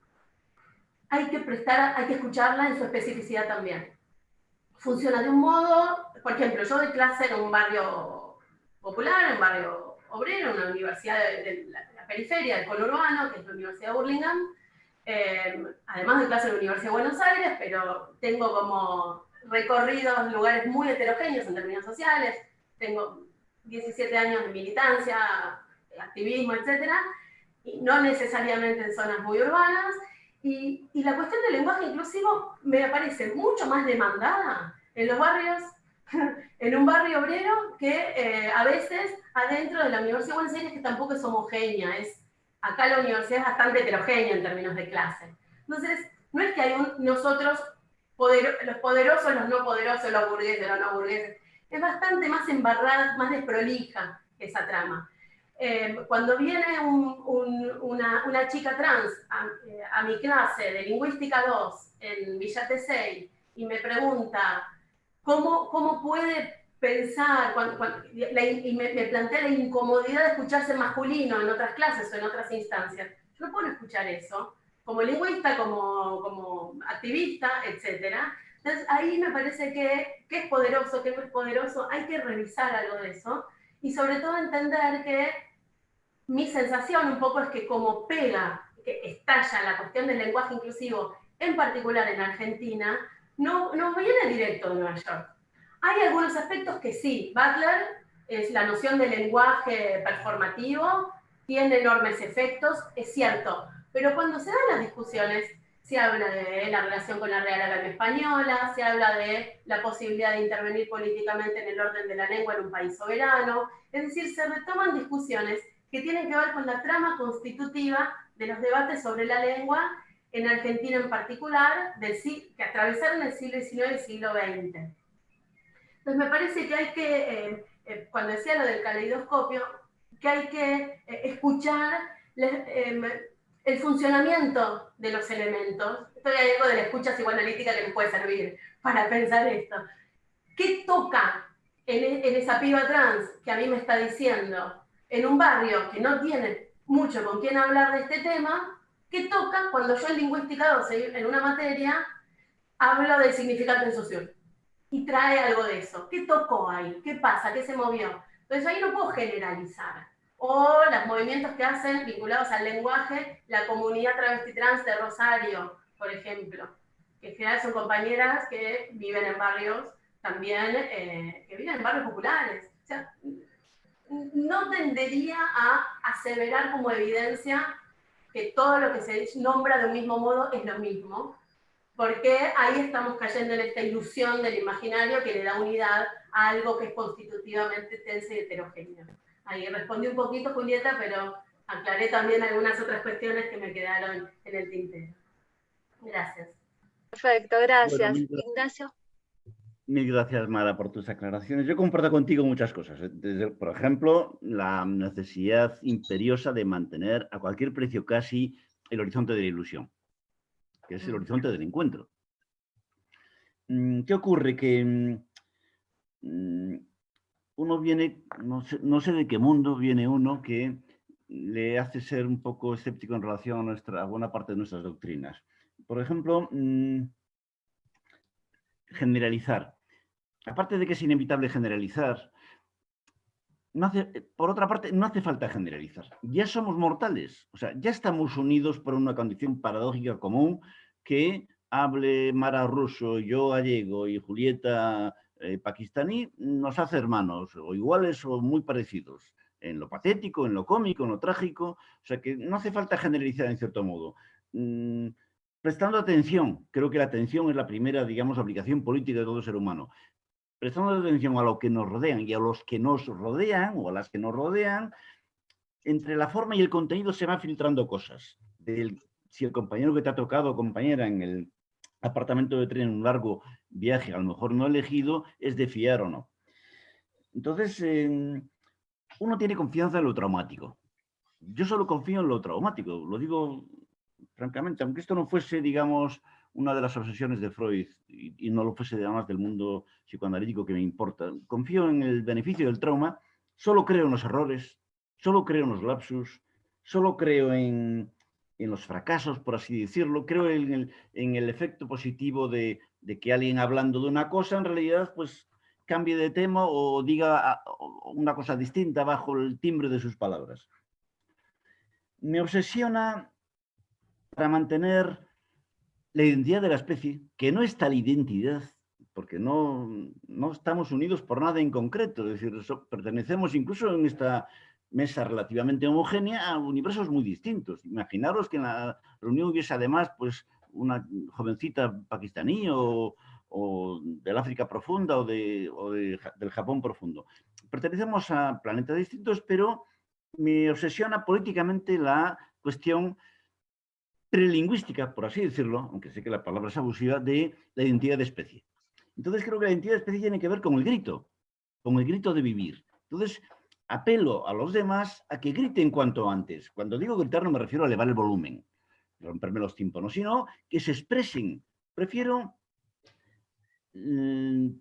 hay que prestar, hay que escucharla en su especificidad también. Funciona de un modo, por ejemplo, yo doy clase en un barrio popular, en un barrio obrero, una universidad de, la, periferia, del conurbano, que es la Universidad de Burlingame, eh, además de clase en la Universidad de Buenos Aires, pero tengo como recorridos lugares muy heterogéneos en términos sociales, tengo 17 años de militancia, activismo, etc., y no necesariamente en zonas muy urbanas, y, y la cuestión del lenguaje inclusivo me parece mucho más demandada en los barrios en un barrio obrero que eh, a veces adentro de la Universidad de Buenos Aires que tampoco es homogénea, es, acá la universidad es bastante heterogénea en términos de clase. Entonces, no es que hay un, nosotros, los poderosos, los no poderosos, los burgueses, los no burgueses, es bastante más embarrada, más desprolija esa trama. eh, cuando viene una, chica trans eh, a, mi clase de Lingüística 2 en Villa Tesey y me pregunta cómo, cómo puede pensar, y me, me, plantea la incomodidad de escucharse masculino en otras clases o en otras instancias, yo no puedo escuchar eso, como lingüista, como, como activista, etc. Entonces ahí me parece que, que es poderoso, que no es poderoso, hay que revisar algo de eso, y sobre todo entender que mi sensación un poco es que como pega, que estalla la cuestión del lenguaje inclusivo, en particular en Argentina, no, no viene directo de Nueva York. Hay algunos aspectos que sí, Butler es la noción del lenguaje performativo, tiene enormes efectos, es cierto, pero cuando se dan las discusiones, se habla de la relación con la Real Academia Española, se habla de la posibilidad de intervenir políticamente en el orden de la lengua en un país soberano, es decir, se retoman discusiones que tienen que ver con la trama constitutiva de los debates sobre la lengua en Argentina en particular, que atravesaron el siglo XIX y el siglo XX. Entonces me parece que hay que, eh, eh, cuando decía lo del caleidoscopio, que hay que eh, escuchar el funcionamiento de los elementos. Esto hay algo de la escucha psicoanalítica que nos puede servir para pensar esto. ¿Qué toca en, en esa piba trans que a mí me está diciendo en un barrio que no tiene mucho con quién hablar de este tema, ¿qué toca cuando yo en lingüística 12, en una materia, hablo de significante en socio? Y trae algo de eso. ¿Qué tocó ahí? ¿Qué pasa? ¿Qué se movió? Entonces ahí no puedo generalizar. O los movimientos que hacen vinculados al lenguaje, la comunidad travesti trans de Rosario, por ejemplo, que en general son compañeras que viven en barrios también, eh, que viven en barrios populares. O sea, no tendería a aseverar como evidencia que todo lo que se nombra de un mismo modo es lo mismo, porque ahí estamos cayendo en esta ilusión del imaginario que le da unidad a algo que es constitutivamente tenso y heterogéneo. Ahí respondí un poquito, Julieta, pero aclaré también algunas otras cuestiones que me quedaron en el tintero. Gracias. Perfecto, gracias. Ignacio. Mil gracias, Mara, por tus aclaraciones. Yo comparto contigo muchas cosas. ¿eh? por ejemplo, la necesidad imperiosa de mantener a cualquier precio casi el horizonte de la ilusión, que es el horizonte del encuentro. Mm, ¿Qué ocurre? Que mm, uno viene, no sé, de qué mundo viene uno que le hace ser un poco escéptico en relación a, nuestra, buena parte de nuestras doctrinas. Por ejemplo, mm, generalizar aparte de que es inevitable generalizar, por otra parte, no hace falta generalizar. Ya somos mortales, o sea, ya estamos unidos por una condición paradójica común que hable Mara ruso, yo gallego y Julieta eh, pakistaní, nos hace hermanos, o iguales o muy parecidos, en lo patético, en lo cómico, en lo trágico, o sea que no hace falta generalizar en cierto modo. Mm, prestando atención, creo que la atención es la primera, digamos, obligación política de todo ser humano prestando atención a lo que nos rodean y a los que nos rodean o a las que nos rodean, entre la forma y el contenido se van filtrando cosas. si el compañero que te ha tocado, compañera, en el apartamento de tren en un largo viaje, a lo mejor no elegido, es de fiar o no. Entonces, uno tiene confianza en lo traumático. Yo solo confío en lo traumático, lo digo francamente, aunque esto no fuese, digamos, una de las obsesiones de Freud, y, no lo fuese además del mundo psicoanalítico que me importa. Confío en el beneficio del trauma, solo creo en los errores, solo creo en los lapsus, solo creo en, los fracasos, por así decirlo, creo en el, en el efecto positivo de, de, que alguien hablando de una cosa en realidad pues cambie de tema o diga ah, una cosa distinta bajo el timbre de sus palabras. Me obsesiona para mantener la identidad de la especie, que no es tal identidad, porque no, no estamos unidos por nada en concreto, es decir, pertenecemos incluso en esta mesa relativamente homogénea a universos muy distintos. Imaginaros que en la reunión hubiese además pues, una jovencita pakistaní o, del África profunda o, de, o del Japón profundo. Pertenecemos a planetas distintos, pero me obsesiona políticamente la cuestión prelingüística, por así decirlo, aunque sé que la palabra es abusiva, de la identidad de especie. Entonces creo que la identidad de especie tiene que ver con el grito, con el grito de vivir. Entonces, apelo a los demás a que griten cuanto antes. Cuando digo gritar no me refiero a elevar el volumen, romperme los tímpanos, sino que se expresen. Prefiero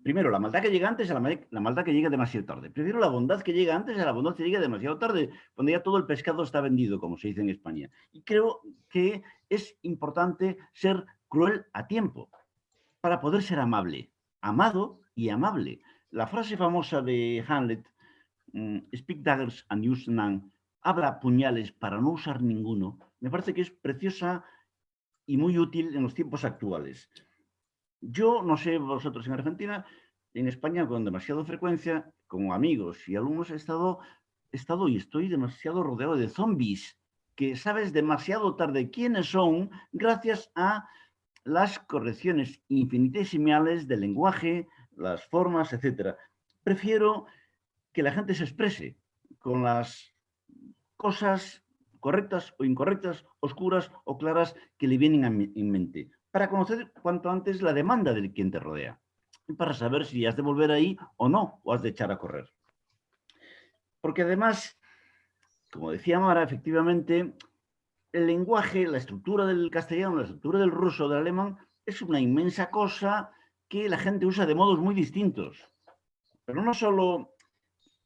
primero, la maldad que llega antes a la, maldad que llega demasiado tarde. Prefiero la bondad que llega antes a la bondad que llega demasiado tarde, cuando ya todo el pescado está vendido, como se dice en España. Y creo que es importante ser cruel a tiempo para poder ser amable, amado y amable. La frase famosa de Hamlet, mm, speak daggers and use none, habla puñales para no usar ninguno, me parece que es preciosa y muy útil en los tiempos actuales. Yo no sé vosotros en Argentina, en España con demasiada frecuencia, como amigos y alumnos, he estado, estado y estoy demasiado rodeado de zombies, que sabes demasiado tarde quiénes son gracias a las correcciones infinitesimales del lenguaje, las formas, etc. Prefiero que la gente se exprese con las cosas correctas o incorrectas, oscuras o claras que le vienen en mente para conocer cuanto antes la demanda del quien te rodea para saber si has de volver ahí o no, o has de echar a correr. Porque además, como decía Mara, efectivamente, el lenguaje, la estructura del castellano, la estructura del ruso, del alemán, es una inmensa cosa que la gente usa de modos muy distintos. Pero no solo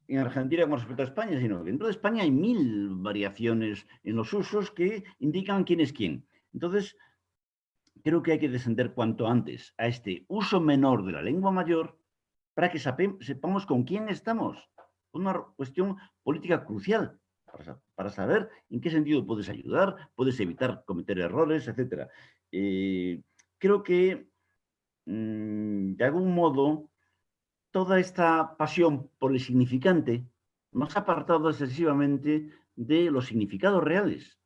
en Argentina con respecto a España, sino que dentro de España hay mil variaciones en los usos que indican quién es quién. Entonces, creo que hay que descender cuanto antes a este uso menor de la lengua mayor para que sepamos con quién estamos. Una cuestión política crucial para, saber en qué sentido puedes ayudar, puedes evitar cometer errores, etc. Eh, creo que, mm, de algún modo, toda esta pasión por el significante nos ha apartado excesivamente de los significados reales,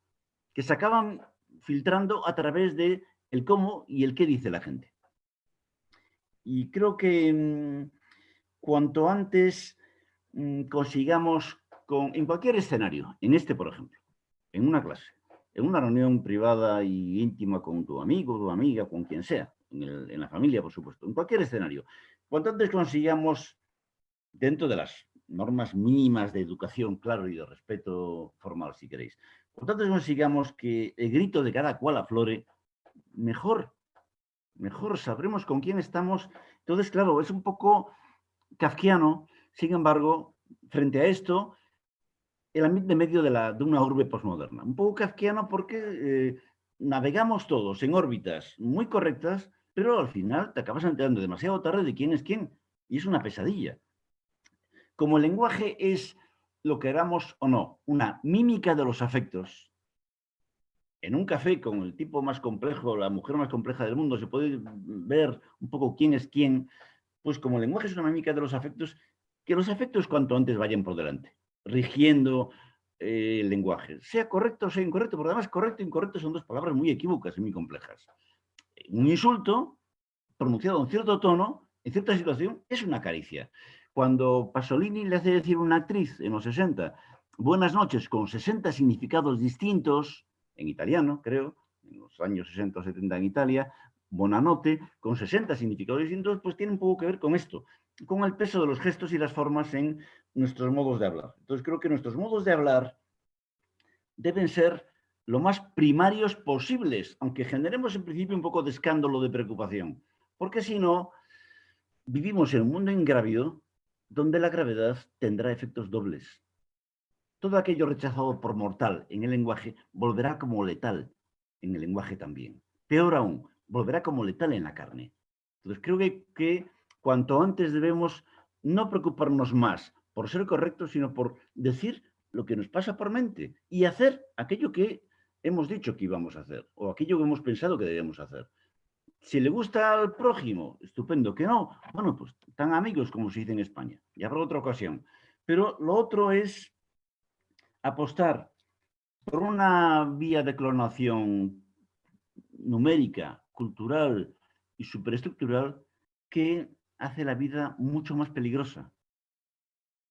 que se acaban filtrando a través de el cómo y el qué dice la gente. Y creo que mm, cuanto antes mm, consigamos, con, en cualquier escenario, en este por ejemplo, en una clase, en una reunión privada y íntima con tu amigo, tu amiga, con quien sea, en, la familia, por supuesto, en cualquier escenario, cuanto antes consigamos, dentro de las normas mínimas de educación, claro, y de respeto formal, si queréis, cuanto antes consigamos que el grito de cada cual aflore, mejor, mejor sabremos con quién estamos. Entonces, claro, es un poco kafkiano, sin embargo, frente a esto, el ambiente medio de, de una urbe postmoderna. Un poco kafkiano porque eh, navegamos todos en órbitas muy correctas, pero al final te acabas enterando demasiado tarde de quién es quién. Y es una pesadilla. Como el lenguaje es, lo que queramos o no, una mímica de los afectos, en un café con el tipo más complejo, la mujer más compleja del mundo, se puede ver un poco quién es quién, pues como lenguaje es una mímica de los afectos, que los afectos cuanto antes vayan por delante, rigiendo eh, el lenguaje. Sea correcto o sea incorrecto, porque además correcto e incorrecto son dos palabras muy equívocas y muy complejas. Un insulto pronunciado en cierto tono, en cierta situación, es una caricia. Cuando Pasolini le hace decir a una actriz en los 60, buenas noches, con 60 significados distintos, en italiano, creo, en los años 60 o 70 en Italia, Bonanote, con 60 significados distintos, pues tiene un poco que ver con esto, con el peso de los gestos y las formas en nuestros modos de hablar. Entonces creo que nuestros modos de hablar deben ser lo más primarios posibles, aunque generemos en principio un poco de escándalo, de preocupación, porque si no, vivimos en un mundo ingrávido donde la gravedad tendrá efectos dobles todo aquello rechazado por mortal en el lenguaje volverá como letal en el lenguaje también. Peor aún, volverá como letal en la carne. Entonces creo que, cuanto antes debemos no preocuparnos más por ser correctos, sino por decir lo que nos pasa por mente y hacer aquello que hemos dicho que íbamos a hacer o aquello que hemos pensado que debíamos hacer. Si le gusta al prójimo, estupendo. Que no, bueno, pues tan amigos como se dice en España. Ya habrá otra ocasión. Pero lo otro es apostar por una vía de clonación numérica, cultural y superestructural que hace la vida mucho más peligrosa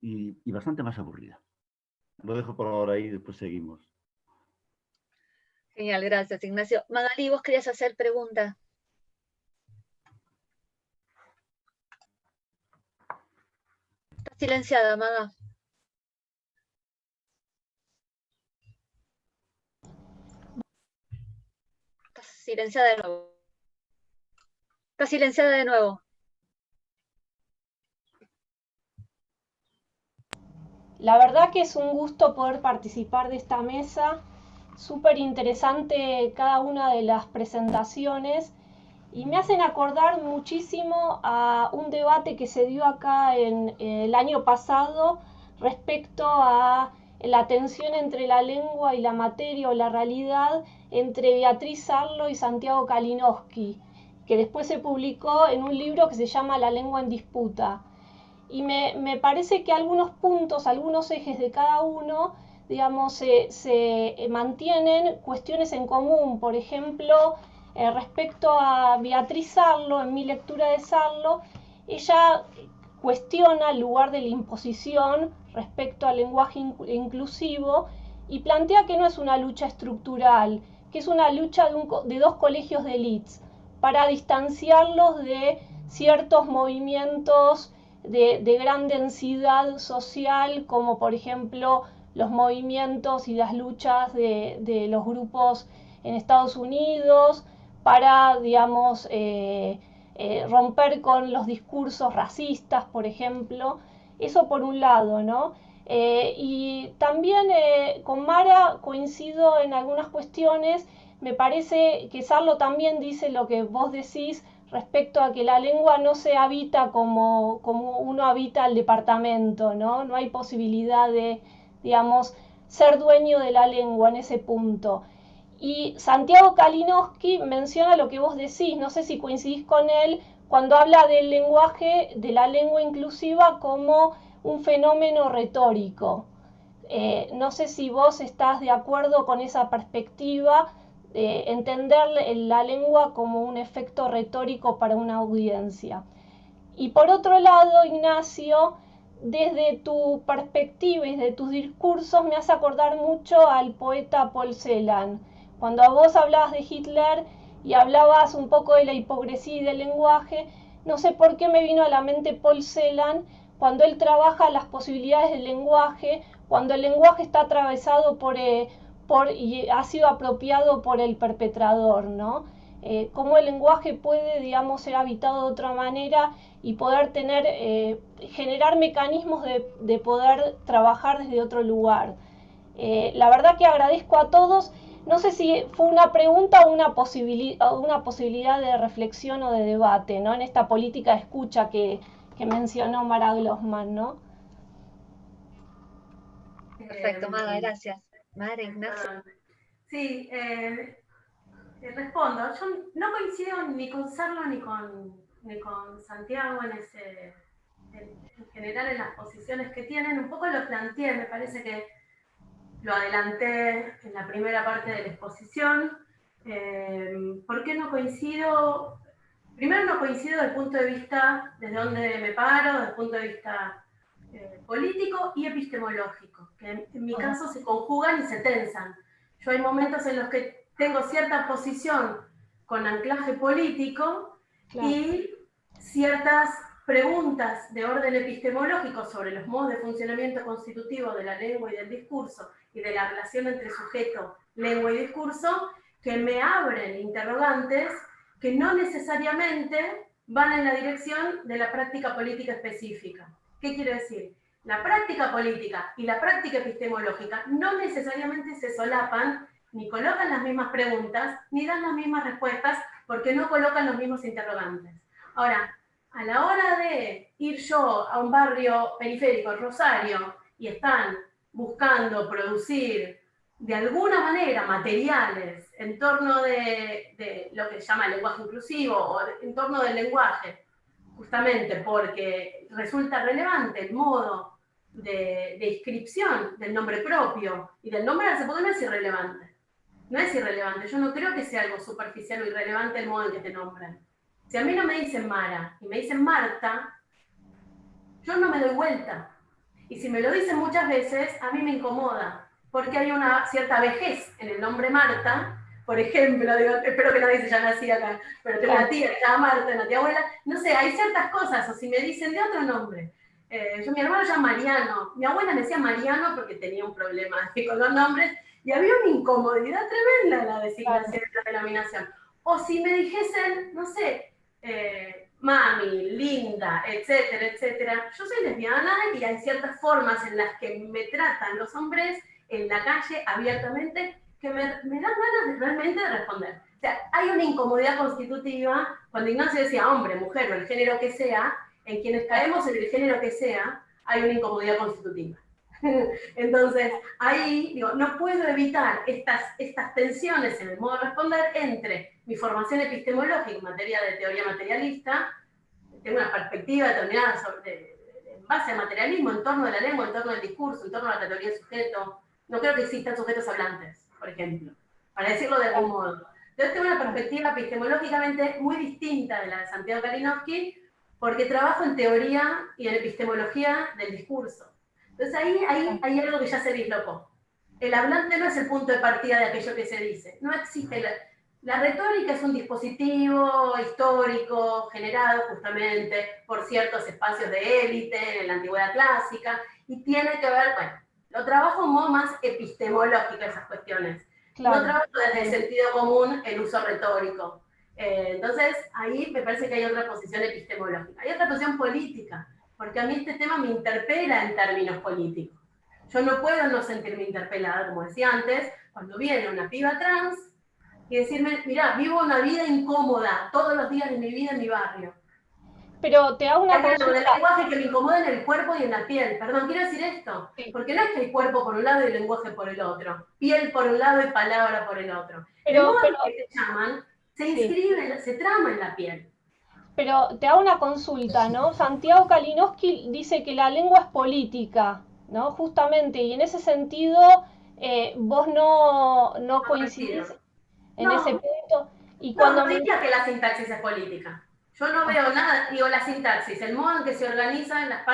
y, y bastante más aburrida. Lo dejo por ahora y después seguimos. Genial, gracias Ignacio. Magali, vos querías hacer pregunta. Está silenciada, Maga. Silenciada de nuevo. Está silenciada de nuevo. La verdad que es un gusto poder participar de esta mesa. Súper interesante cada una de las presentaciones y me hacen acordar muchísimo a un debate que se dio acá en, el año pasado respecto a la tensión entre la lengua y la materia o la realidad entre Beatriz Arlo y Santiago Kalinowski, que después se publicó en un libro que se llama La lengua en disputa. Y me, parece que algunos puntos, algunos ejes de cada uno, digamos, se, mantienen cuestiones en común. Por ejemplo, eh, respecto a Beatriz Sarlo, en mi lectura de Sarlo, ella cuestiona el lugar de la imposición respecto al lenguaje inclusivo y plantea que no es una lucha estructural, que es una lucha de, dos colegios de elites para distanciarlos de ciertos movimientos de, gran densidad social, como por ejemplo los movimientos y las luchas de, los grupos en Estados Unidos para, digamos, eh, eh, romper con los discursos racistas, por ejemplo. Eso por un lado, ¿no? Eh, y también con Mara coincido en algunas cuestiones. Me parece que Sarlo también dice lo que vos decís respecto a que la lengua no se habita como, como uno habita el departamento, ¿no? No hay posibilidad de, digamos, ser dueño de la lengua en ese punto. Y Santiago Kalinowski menciona lo que vos decís, no sé si coincidís con él, cuando habla del lenguaje, de la lengua inclusiva como un fenómeno retórico. Eh, no sé si vos estás de acuerdo con esa perspectiva entender la lengua como un efecto retórico para una audiencia. Y por otro lado, Ignacio, desde tu perspectiva y desde tus discursos me hace acordar mucho al poeta Paul Celan. Cuando vos hablabas de Hitler y hablabas un poco de la hipocresía y del lenguaje, no sé por qué me vino a la mente Paul Celan cuando él trabaja las posibilidades del lenguaje, cuando el lenguaje está atravesado por, eh, y ha sido apropiado por el perpetrador, ¿no? Eh, cómo el lenguaje puede, digamos, ser habitado de otra manera y poder tener, eh, generar mecanismos de, poder trabajar desde otro lugar. Eh, la verdad que agradezco a todos. No sé si fue una pregunta o una, una posibilidad de reflexión o de debate, ¿no? En esta política de escucha que, que mencionó Mara Glossman, ¿no? Perfecto, Mara, gracias. Madre Ignacio. Ah, sí, eh, respondo. Yo no coincido ni con Sarlo ni con, ni con Santiago en ese, en, general en las posiciones que tienen. Un poco lo planteé, me parece que lo adelanté en la primera parte de la exposición. Eh, ¿Por qué no coincido? Primero no coincido desde el punto de vista desde donde me paro, desde el punto de vista eh, político y epistemológico, que en, mi caso se conjugan y se tensan. Yo hay momentos en los que tengo cierta posición con anclaje político y ciertas preguntas de orden epistemológico sobre los modos de funcionamiento constitutivo de la lengua y del discurso y de la relación entre sujeto, lengua y discurso, que me abren interrogantes que no necesariamente van en la dirección de la práctica política específica. ¿Qué quiero decir? La práctica política y la práctica epistemológica no necesariamente se solapan, ni colocan las mismas preguntas, ni dan las mismas respuestas, porque no colocan los mismos interrogantes. Ahora, a la hora de ir yo a un barrio periférico, Rosario, y están buscando producir de alguna manera materiales en torno de, de, lo que se llama lenguaje inclusivo o en torno del lenguaje justamente porque resulta relevante el modo de, inscripción del nombre propio y del nombre de la no es irrelevante. No es irrelevante. Yo no creo que sea algo superficial o irrelevante el modo en que te nombran. Si a mí no me dicen Mara y me dicen Marta, yo no me doy vuelta. Y si me lo dicen muchas veces, a mí me incomoda, porque hay una cierta vejez en el nombre Marta por ejemplo, espero que nadie se llame así acá, pero tengo una tía que se llama Marta, una tía abuela, no sé, hay ciertas cosas, o si me dicen de otro nombre. Eh, yo, mi hermano se llama Mariano, mi abuela me decía Mariano porque tenía un problema con los nombres, Y había una incomodidad tremenda en la designación de la denominación. O si me dijesen, no sé, eh, mami, linda, etcétera, etcétera. Yo soy lesbiana y hay ciertas formas en las que me tratan los hombres en la calle abiertamente que me, me dan ganas de, realmente de responder. O sea, hay una incomodidad constitutiva cuando Ignacio decía hombre, mujer o el género que sea, en quienes caemos en el género que sea, hay una incomodidad constitutiva. Entonces, ahí digo, no puedo evitar estas, estas tensiones en el modo de responder entre mi formación epistemológica en materia de teoría materialista, tengo una perspectiva determinada sobre, en base al materialismo, en torno de la lengua, en torno del discurso, en torno a la categoría de sujeto. No creo que existan sujetos hablantes, por ejemplo, para decirlo de algún modo. Yo tengo una perspectiva epistemológicamente muy distinta de la de Santiago Kalinowski, porque trabajo en teoría y en epistemología del discurso. Entonces ahí, ahí hay algo que ya se dislocó. El hablante no es el punto de partida de aquello que se dice. No existe. La, la retórica es un dispositivo histórico generado justamente por ciertos espacios de élite en la antigüedad clásica y tiene que ver, bueno, lo trabajo en modo más epistemológico esas cuestiones. No trabajo desde el sentido común el uso retórico. Eh, entonces, ahí me parece que hay otra posición epistemológica. Hay otra posición política, porque a mí este tema me interpela en términos políticos. Yo no puedo no sentirme interpelada, como decía antes, cuando viene una piba trans y decirme, mira, vivo una vida incómoda todos los días de mi vida en mi barrio. Pero te hago una pregunta. del lenguaje que me incomoda en el cuerpo y en la piel. Perdón, quiero decir esto. Porque no es que hay cuerpo por un lado y el lenguaje por el otro. Piel por un lado y palabra por el otro. Pero, el que te llaman se inscribe, se trama en la piel. Pero te hago una consulta, ¿no? Santiago Kalinowski dice que la lengua es política, ¿no? Justamente, y en ese sentido eh, vos no, no coincidís en ese punto. Y cuando no, diría que la sintaxis es política. Yo no veo nada, digo, la sintaxis, el modo en que se organizan las,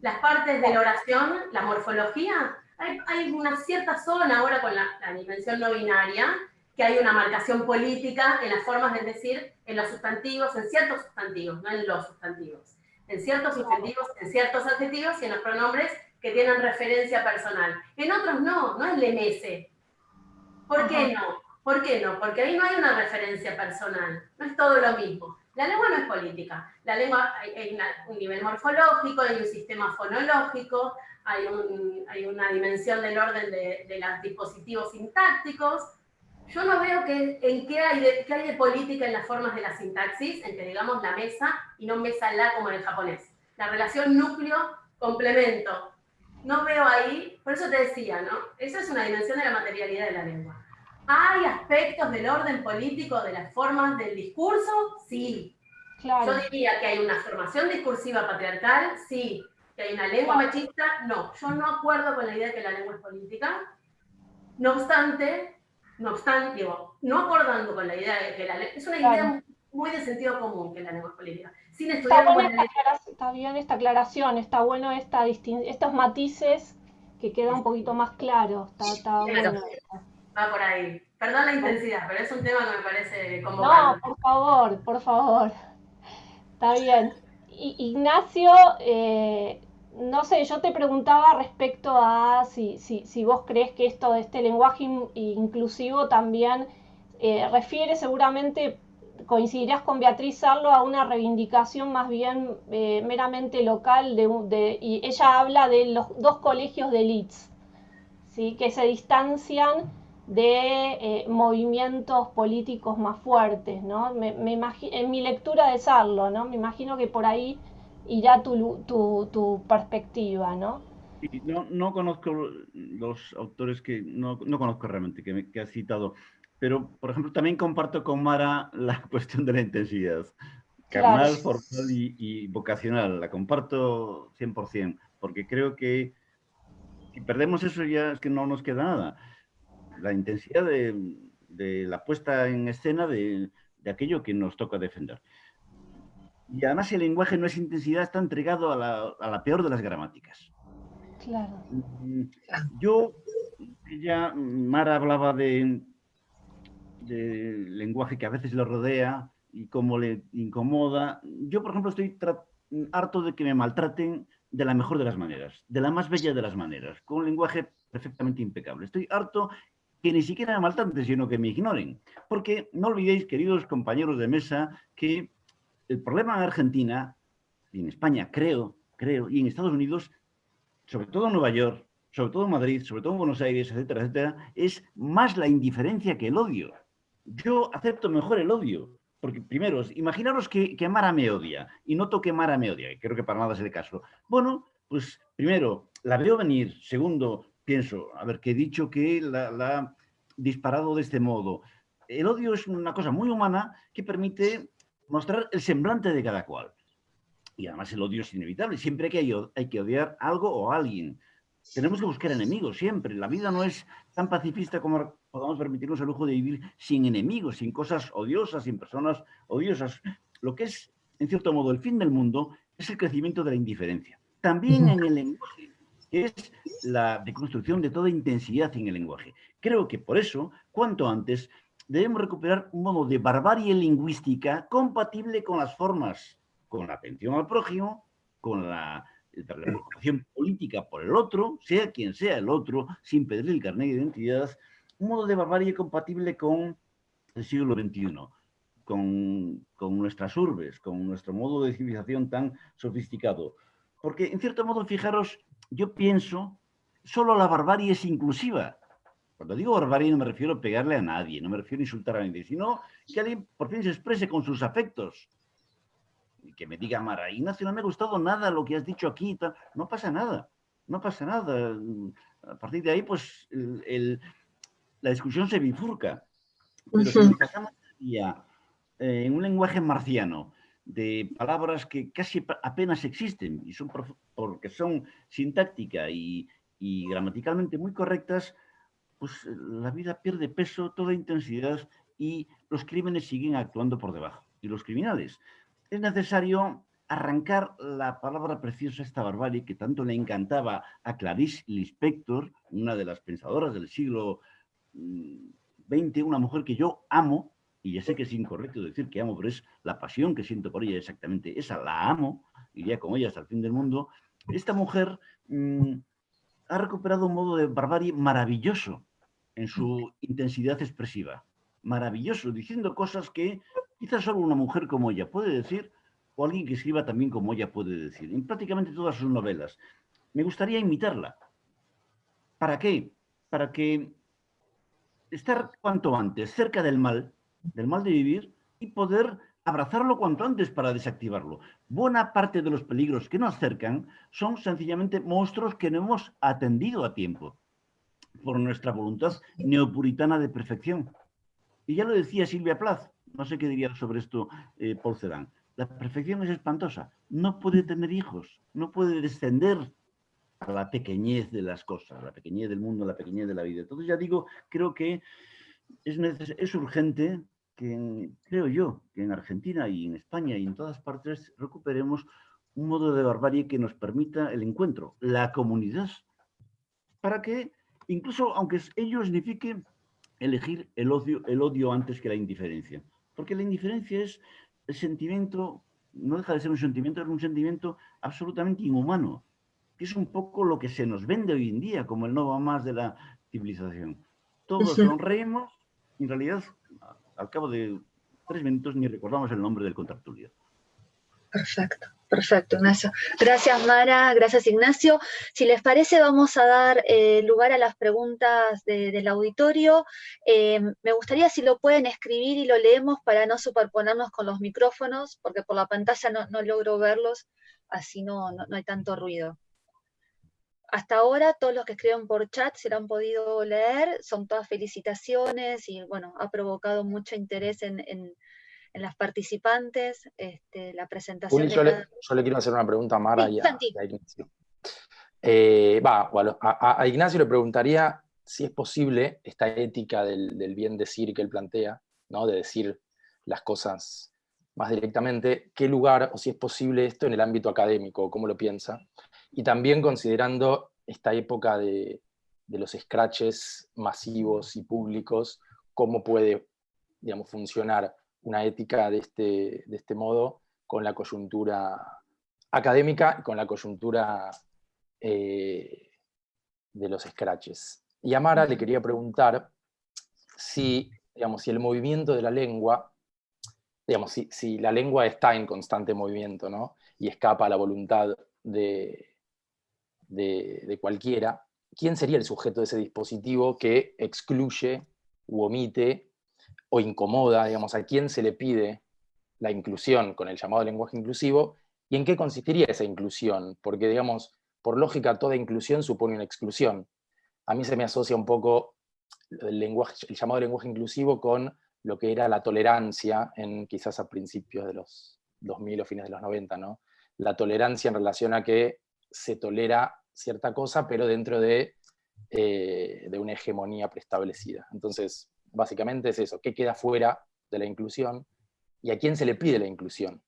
las partes de la oración, la morfología, hay, hay una cierta zona ahora con la, la dimensión no binaria, que hay una marcación política en las formas de decir, en los sustantivos, en ciertos sustantivos, no en los sustantivos, en ciertos sustantivos, en ciertos adjetivos y en los pronombres que tienen referencia personal. En otros no, no es lemese. ¿Por qué no? ¿Por qué no? Porque ahí no hay una referencia personal, no es todo lo mismo. La lengua no es política, la lengua hay, un nivel morfológico, hay un sistema fonológico, hay, hay una dimensión del orden de, de los dispositivos sintácticos, yo no veo que, en qué hay, de, qué hay de política en las formas de la sintaxis, en que digamos la mesa y no mesa la como en el japonés. La relación núcleo-complemento. No veo ahí, por eso te decía, ¿no? Esa es una dimensión de la materialidad de la lengua. ¿Hay aspectos del orden político de las formas del discurso? Sí. Yo diría que hay una formación discursiva patriarcal, sí. Que hay una lengua machista, no. Yo no acuerdo con la idea de que la lengua es política. No obstante, no obstante, digo, no acordando con la idea de que la lengua, es una idea muy de sentido común que la lengua es política. Sin estudiar está, bien esta aclaración, está bueno esta estos matices que queda un poquito más claro. Está, bueno. Va por ahí. Perdón la intensidad, pero es un tema que me parece convocante. No, por favor, por favor. Está bien. Ignacio, eh, no sé, yo te preguntaba respecto a si, si, vos crees que esto de este lenguaje inclusivo también eh, refiere seguramente, coincidirás con Beatriz Sarlo, a una reivindicación más bien eh, meramente local, de, y ella habla de los dos colegios de elites, ¿sí? que se distancian de eh, movimientos políticos más fuertes, ¿no? Me, en mi lectura de Sarlo, ¿no? Me imagino que por ahí irá tu, tu, tu perspectiva, ¿no? No, no conozco los autores que, no, no conozco realmente, que, me, que has citado, pero, por ejemplo, también comparto con Mara la cuestión de la intensidad, carnal, formal y, y, vocacional, la comparto 100%, porque creo que si perdemos eso ya es que no nos queda nada. La intensidad de, de la puesta en escena de, de aquello que nos toca defender. Y además el lenguaje no es intensidad, está entregado a la, a la peor de las gramáticas. Claro. Mm, yo, ya Mara hablaba de, de lenguaje que a veces lo rodea y cómo le incomoda. Yo, por ejemplo, estoy harto de que me maltraten de la mejor de las maneras, de la más bella de las maneras, con un lenguaje perfectamente impecable. Estoy harto que ni siquiera me maltraten, sino que me ignoren. Porque no olvidéis, queridos compañeros de mesa, que el problema en Argentina, y en España creo, creo, y en Estados Unidos, sobre todo en Nueva York, sobre todo en Madrid, sobre todo en Buenos Aires, etcétera, etcétera, es más la indiferencia que el odio. Yo acepto mejor el odio, porque primero, imaginaros que, que Mara me odia, y noto que Mara me odia, y creo que para nada es el caso. Bueno, pues primero, la veo venir. Segundo, pienso, a ver, que he dicho que la, ha disparado de este modo. El odio es una cosa muy humana que permite mostrar el semblante de cada cual. Y además el odio es inevitable. Siempre hay que, hay que odiar algo o alguien. Tenemos que buscar enemigos siempre. La vida no es tan pacifista como podamos permitirnos el lujo de vivir sin enemigos, sin cosas odiosas, sin personas odiosas. Lo que es, en cierto modo, el fin del mundo es el crecimiento de la indiferencia. También en el lenguaje es la deconstrucción de toda intensidad en el lenguaje. Creo que por eso, cuanto antes, debemos recuperar un modo de barbarie lingüística compatible con las formas, con la atención al prójimo, con la, preocupación política por el otro, sea quien sea el otro, sin pedirle el carnet de identidad, un modo de barbarie compatible con el siglo XXI, con, con nuestras urbes, con nuestro modo de civilización tan sofisticado. Porque, en cierto modo, fijaros, yo pienso, solo la barbarie es inclusiva. Cuando digo barbarie no me refiero a pegarle a nadie, no me refiero a insultar a nadie, sino que alguien por fin se exprese con sus afectos. Y que me diga, Mara, Ignacio, no me ha gustado nada lo que has dicho aquí. No pasa nada, no pasa nada. A partir de ahí, pues, la discusión se bifurca. Pero si pasamos eh, en un lenguaje marciano, de palabras que casi apenas existen y son porque son sintáctica y, gramaticalmente muy correctas, pues eh, la vida pierde peso, toda intensidad y los crímenes siguen actuando por debajo. Y los criminales. Es necesario arrancar la palabra preciosa, esta barbarie, que tanto le encantaba a Clarice Lispector, una de las pensadoras del siglo XX, mm, una mujer que yo amo, y ya sé que es incorrecto decir que amo, pero es la pasión que siento por ella exactamente esa, la amo, iría con ella hasta el fin del mundo, esta mujer mm, ha recuperado un modo de barbarie maravilloso en su intensidad expresiva, maravilloso, diciendo cosas que quizás solo una mujer como ella puede decir, o alguien que escriba también como ella puede decir, en prácticamente todas sus novelas. Me gustaría imitarla. ¿Para qué? Para que estar cuanto antes cerca del mal, del mal de vivir y poder abrazarlo cuanto antes para desactivarlo. Buena parte de los peligros que nos acercan son sencillamente monstruos que no hemos atendido a tiempo por nuestra voluntad neopuritana de perfección. Y ya lo decía Silvia Plath, no sé qué diría sobre esto eh, Paul Celan. La perfección es espantosa, no puede tener hijos, no puede descender a la pequeñez de las cosas, la pequeñez del mundo, la pequeñez de la vida. Entonces ya digo, creo que es, es urgente que creo yo que en Argentina y en España y en todas partes recuperemos un modo de barbarie que nos permita el encuentro, la comunidad, para que incluso aunque ello signifique elegir el odio, el odio antes que la indiferencia. Porque la indiferencia es el sentimiento, no deja de ser un sentimiento, es un sentimiento absolutamente inhumano, que es un poco lo que se nos vende hoy en día como el no va más de la civilización. Todos sonreímos, en realidad, al cabo de tres minutos ni recordamos el nombre del contractulio. Perfecto, perfecto, Ignacio. Gracias, Mara, gracias, Ignacio. Si les parece, vamos a dar eh, lugar a las preguntas del auditorio. Eh, me gustaría si lo pueden escribir y lo leemos para no superponernos con los micrófonos, porque por la pantalla no, logro verlos, así no, no hay tanto ruido hasta ahora todos los que escriben por chat se lo han podido leer, son todas felicitaciones y bueno, ha provocado mucho interés en, las participantes, este, la presentación. yo, le, quiero hacer una pregunta a Mara y, a, Ignacio. Eh, a, Ignacio le preguntaría si es posible esta ética del, del, bien decir que él plantea, ¿no? de decir las cosas más directamente, qué lugar o si es posible esto en el ámbito académico, cómo lo piensa y también considerando esta época de, los scratches masivos y públicos, cómo puede digamos, funcionar una ética de este, de este modo con la coyuntura académica con la coyuntura eh, de los scratches. Y a Mara le quería preguntar si, digamos, si el movimiento de la lengua, digamos, si, la lengua está en constante movimiento, ¿no? Y escapa a la voluntad de, de, cualquiera, ¿quién sería el sujeto de ese dispositivo que excluye u omite o incomoda, digamos, a quién se le pide la inclusión con el llamado lenguaje inclusivo y en qué consistiría esa inclusión? Porque, digamos, por lógica, toda inclusión supone una exclusión. A mí se me asocia un poco el, lenguaje, el llamado lenguaje inclusivo con lo que era la tolerancia en quizás a principios de los 2000 o fines de los 90, ¿no? La tolerancia en relación a que se tolera cierta cosa, pero dentro de, eh, de una hegemonía preestablecida. Entonces, básicamente es eso, ¿qué queda fuera de la inclusión? ¿Y a quién se le pide la inclusión?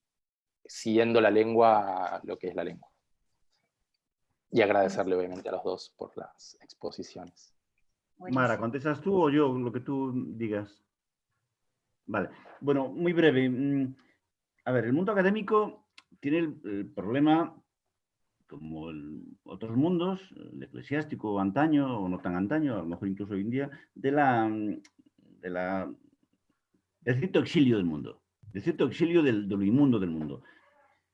Siguiendo la lengua lo que es la lengua. Y agradecerle obviamente a los dos por las exposiciones. Mara, ¿contestas tú o yo lo que tú digas? Vale, bueno, muy breve. Mm, a ver, el mundo académico tiene el, problema, como otros mundos, el eclesiástico antaño, o no tan antaño, a lo mejor incluso hoy en día, de la, de la, del cierto exilio del mundo, del cierto exilio del, de lo inmundo del mundo.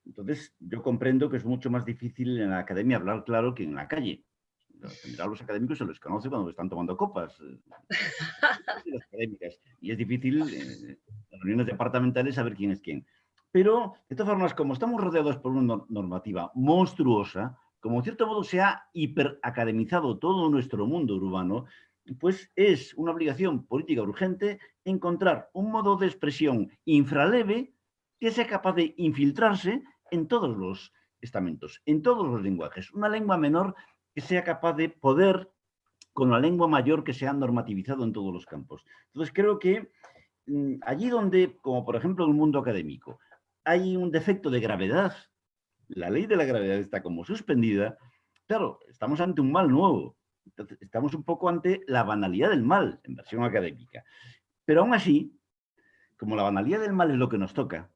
Entonces, yo comprendo que es mucho más difícil en la academia hablar claro que en la calle. General, los académicos se les conoce cuando están tomando copas. Eh, y es difícil eh, en las reuniones departamentales saber quién es quién. Pero, de todas formas, como estamos rodeados por una normativa monstruosa, como en cierto modo se ha hiperacademizado todo nuestro mundo urbano, pues es una obligación política urgente encontrar un modo de expresión infraleve que sea capaz de infiltrarse en todos los estamentos, en todos los lenguajes. Una lengua menor que sea capaz de poder con la lengua mayor que se ha normativizado en todos los campos. Entonces creo que mm, allí donde, como por ejemplo el mundo académico, hay un defecto de gravedad, la ley de la gravedad está como suspendida, claro, estamos ante un mal nuevo. estamos un poco ante la banalidad del mal, en versión académica. Pero aún así, como la banalidad del mal es lo que nos toca,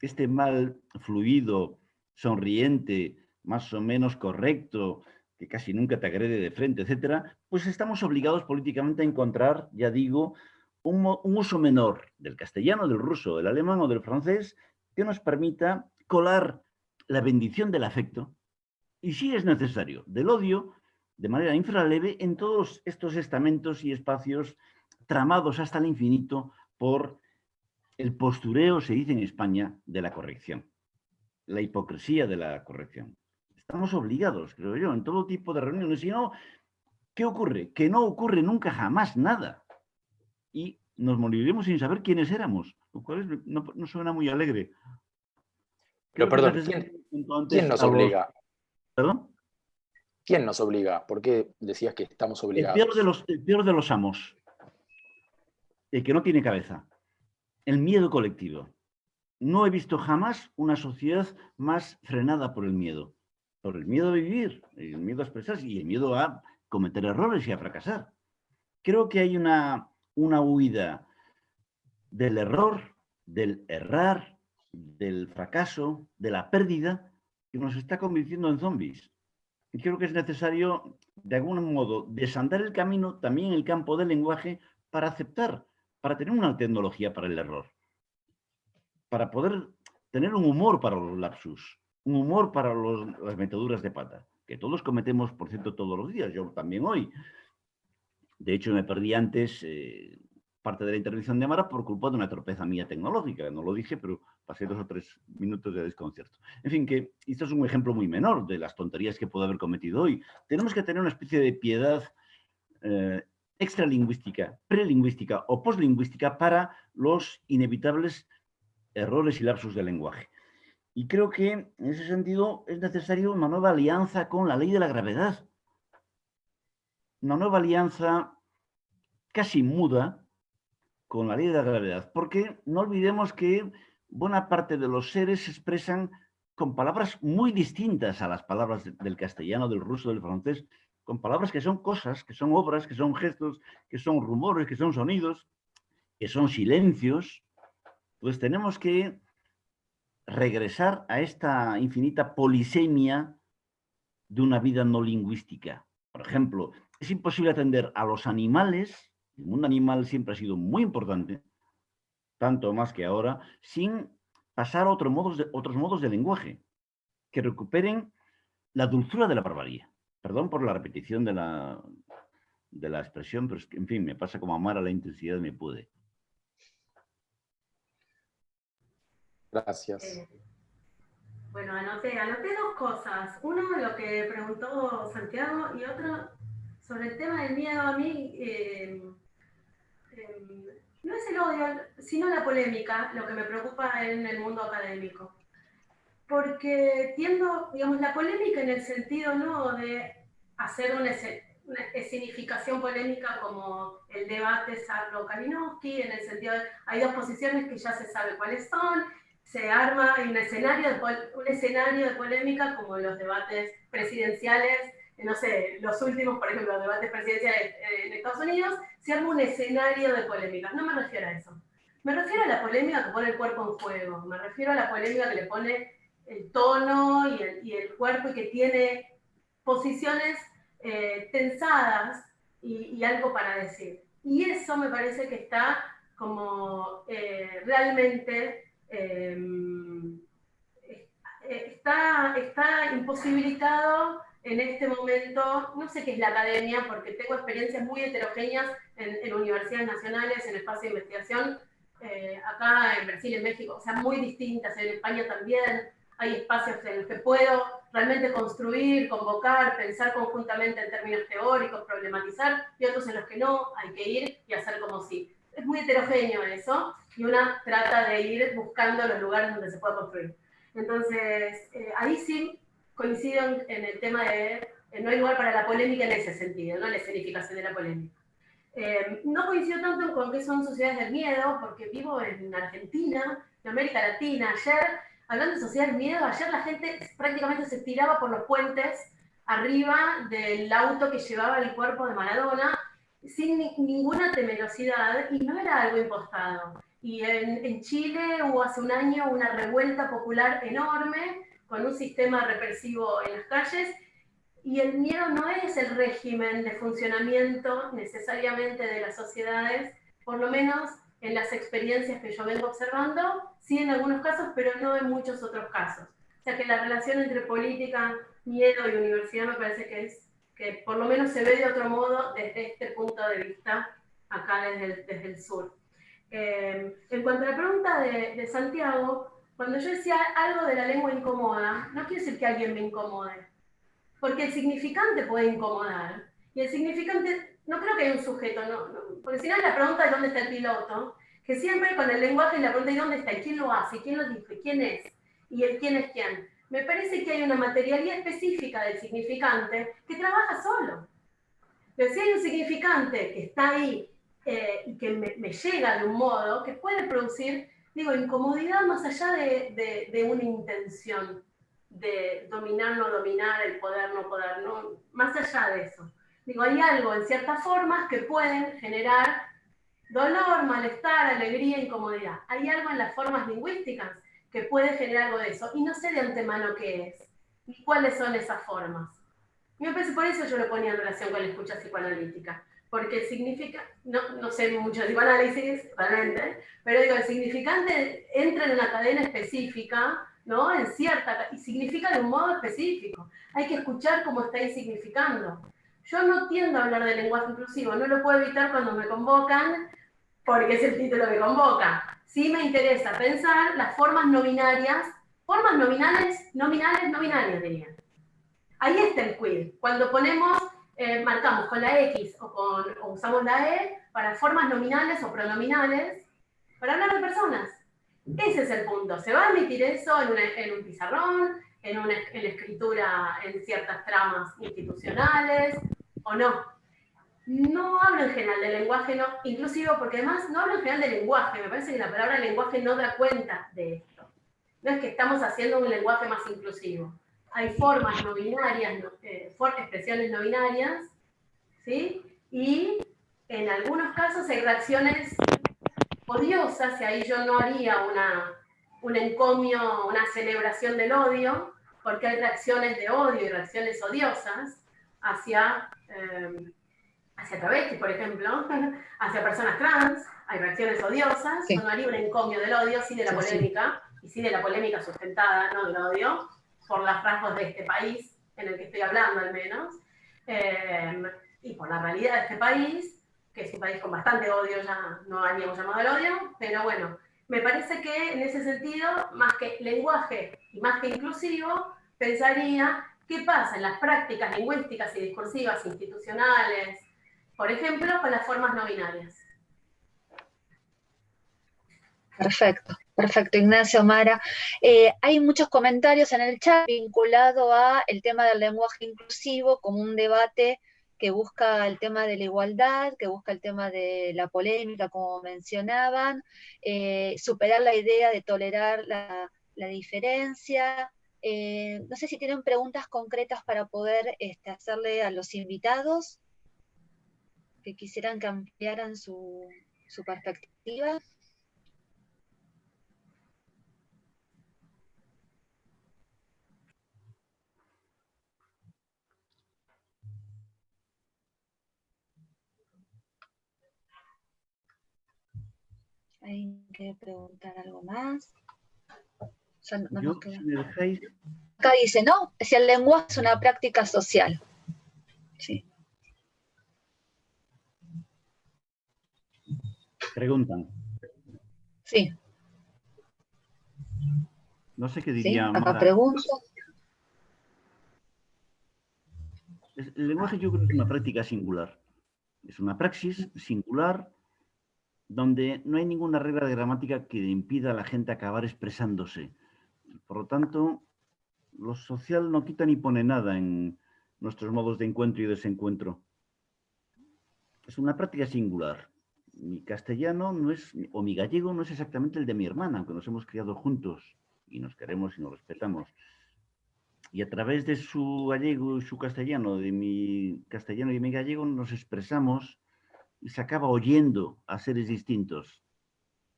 este mal fluido, sonriente, más o menos correcto, que casi nunca te agrede de frente, etcétera, pues estamos obligados políticamente a encontrar, ya digo, un, uso menor del castellano, del ruso, del alemán o del francés que nos permita colar la bendición del afecto y, si es necesario, del odio de manera infraleve en todos estos estamentos y espacios tramados hasta el infinito por el postureo, se dice en España, de la corrección, la hipocresía de la corrección. Estamos obligados, creo yo, en todo tipo de reuniones. Si no, ¿qué ocurre? Que no ocurre nunca jamás nada. Y nos moriremos sin saber quiénes éramos, lo cual no, suena muy alegre. Pero perdón, ¿quién, nos obliga? ¿Perdón? ¿Quién nos obliga? ¿Por qué decías que estamos obligados? El peor de los, el peor de los amos, el que no tiene cabeza el miedo colectivo. No he visto jamás una sociedad más frenada por el miedo. Por el miedo a vivir, el miedo a expresarse y el miedo a cometer errores y a fracasar. Creo que hay una, una huida del error, del errar, del fracaso, de la pérdida, que nos está convirtiendo en zombies. Y creo que es necesario, de algún modo, desandar el camino también en el campo del lenguaje para aceptar para tener una tecnología para el error, para poder tener un humor para los lapsus, un humor para las metaduras de pata, que todos cometemos, por cierto, todos los días, yo también hoy. De hecho, me perdí antes eh, parte de la intervención de Amara por culpa de una torpeza mía tecnológica, no lo dije, pero pasé dos o tres minutos de desconcierto. En fin, que esto es un ejemplo muy menor de las tonterías que puedo haber cometido hoy. Tenemos que tener una especie de piedad eh, extralingüística, prelingüística o poslingüística para los inevitables errores y lapsos del lenguaje. Y creo que en ese sentido es necesario una nueva alianza con la ley de la gravedad. Una nueva alianza casi muda con la ley de la gravedad, porque no olvidemos que buena parte de los seres se expresan con palabras muy distintas a las palabras del castellano, del ruso, del francés, con palabras que son cosas, que son obras, que son gestos, que son rumores, que son sonidos, que son silencios, pues tenemos que regresar a esta infinita polisemia de una vida no lingüística. Por ejemplo, es imposible atender a los animales, el mundo animal siempre ha sido muy importante, tanto más que ahora, sin pasar a otros modos de, otros modos de lenguaje que recuperen la dulzura de la barbarie. Perdón por la repetición de la, de la expresión, pero es que, en fin, me pasa como amar a la intensidad me puede. Gracias. Eh, bueno, anoté, anoté dos cosas. Uno, lo que preguntó Santiago, y otro, sobre el tema del miedo a mí, eh, em, no es el odio, sino la polémica, lo que me preocupa en el mundo académico. Porque tiendo, digamos, la polémica en el sentido no de hacer una, una polémica como el debate Sarlo-Kalinowski, en el sentido de hay dos posiciones que ya se sabe cuáles son, se arma un escenario, de, un escenario de polémica como los debates presidenciales, eh, no sé, los últimos, por ejemplo, debates presidenciales eh, en Estados Unidos, se arma un escenario de polémica. No me refiero a eso. Me refiero a la polémica que pone el cuerpo en juego. Me refiero a la polémica que le pone el tono y el, cuerpo y que tiene posiciones eh, tensadas y, algo para decir. Y eso me parece que está como realmente Em, está, está imposibilitado en este momento, no sé qué es la academia, porque tengo experiencias muy heterogéneas en, universidades nacionales, en espacio de investigación, eh, acá en Brasil, en México, o sea, muy distintas, en España también hay espacios en los que puedo realmente construir, convocar, pensar conjuntamente en términos teóricos, problematizar, y otros en los que no, hay que ir y hacer como si es muy heterogéneo eso, y una trata de ir buscando los lugares donde se pueda construir. Entonces, eh, ahí sí coincido en, el tema de eh, no hay lugar para la polémica en ese sentido, ¿no? la escenificación de la polémica. Eh, no coincido tanto con que son sociedades del miedo, porque vivo en Argentina, en América Latina. Ayer, hablando de sociedades del miedo, ayer la gente prácticamente se tiraba por los puentes arriba del auto que llevaba el cuerpo de Maradona sin ninguna temerosidad y no era algo impostado. Y en, Chile hubo hace un año una revuelta popular enorme con un sistema represivo en las calles y el miedo no es el régimen de funcionamiento necesariamente de las sociedades, por lo menos en las experiencias que yo vengo observando, sí en algunos casos, pero no en muchos otros casos. O sea que la relación entre política, miedo y universidad me parece que es que por lo menos se ve de otro modo desde este punto de vista, acá desde el, desde el sur. Eh, en cuanto a la pregunta de, de, Santiago, cuando yo decía algo de la lengua incomoda, no quiere decir que alguien me incomode, porque el significante puede incomodar. Y el significante, no creo que haya un sujeto, no, porque si no la pregunta de dónde está el piloto, que siempre con el lenguaje la pregunta de dónde está, quién lo hace, quién lo dice, quién es, y el quién es quién me parece que hay una materialidad específica del significante que trabaja solo. Pero si hay un significante que está ahí eh, y que me, llega de un modo que puede producir, digo, incomodidad más allá de, de, una intención de dominar, no dominar, el poder, no poder, no, más allá de eso. Digo, hay algo en ciertas formas que pueden generar dolor, malestar, alegría, incomodidad. Hay algo en las formas lingüísticas que puede generar algo de eso. Y no sé de antemano qué es, ni cuáles son esas formas. Me parece por eso yo lo ponía en relación con la escucha psicoanalítica, porque significa, no, no sé mucho de psicoanálisis, realmente, pero digo, el significante entra en una cadena específica, ¿no? En cierta, y significa de un modo específico. Hay que escuchar cómo está significando. Yo no tiendo a hablar de lenguaje inclusivo, no lo puedo evitar cuando me convocan, porque es el título que convoca sí me interesa pensar las formas no binarias, formas nominales, nominales, no binarias diría. Ahí está el quid. Cuando ponemos, eh, marcamos con la X o, con, usamos la E para formas nominales o pronominales para hablar de personas. Ese es el punto. Se va a emitir eso en, en un pizarrón, en, una, en escritura en ciertas tramas institucionales o no no hablo en general de lenguaje no inclusivo, porque además no hablo en general de lenguaje, me parece que la palabra lenguaje no da cuenta de esto. No es que estamos haciendo un lenguaje más inclusivo. Hay formas no binarias, eh, expresiones no binarias, ¿sí? Y en algunos casos hay reacciones odiosas, y ahí yo no haría una, un encomio, una celebración del odio, porque hay reacciones de odio y reacciones odiosas hacia, eh, hacia travestis, por ejemplo, hacia personas trans, hay reacciones odiosas, no haría un encomio del odio, sí de la polémica, y sí de la polémica sustentada, no del odio, por los rasgos de este país, en el que estoy hablando al menos, eh, y por la realidad de este país, que es un país con bastante odio, ya no haríamos llamado el odio, pero bueno, me parece que en ese sentido, más que lenguaje y más que inclusivo, pensaría qué pasa en las prácticas lingüísticas y discursivas institucionales, por ejemplo, con las formas no binarias. Perfecto, perfecto, Ignacio Mara. Eh, hay muchos comentarios en el chat vinculado a el tema del lenguaje inclusivo como un debate que busca el tema de la igualdad, que busca el tema de la polémica, como mencionaban, eh, superar la idea de tolerar la, diferencia. Eh, no sé si tienen preguntas concretas para poder este, hacerle a los invitados que quisieran que ampliaran su, su perspectiva. ¿Hay que preguntar algo más? Acá dice, ¿no? Si el lenguaje es una práctica social. Sí. Preguntan. Sí. No sé qué diría. acá pregunto. El lenguaje yo creo que es una práctica singular. Es una praxis singular donde no hay ninguna regla de gramática que impida a la gente acabar expresándose. Por lo tanto, lo social no quita ni pone nada en nuestros modos de encuentro y desencuentro. Es una práctica singular. Mi castellano no es, o mi gallego no es exactamente el de mi hermana, aunque nos hemos criado juntos y nos queremos y nos respetamos. Y a través de su gallego y su castellano, de mi castellano y mi gallego, nos expresamos y se acaba oyendo a seres distintos.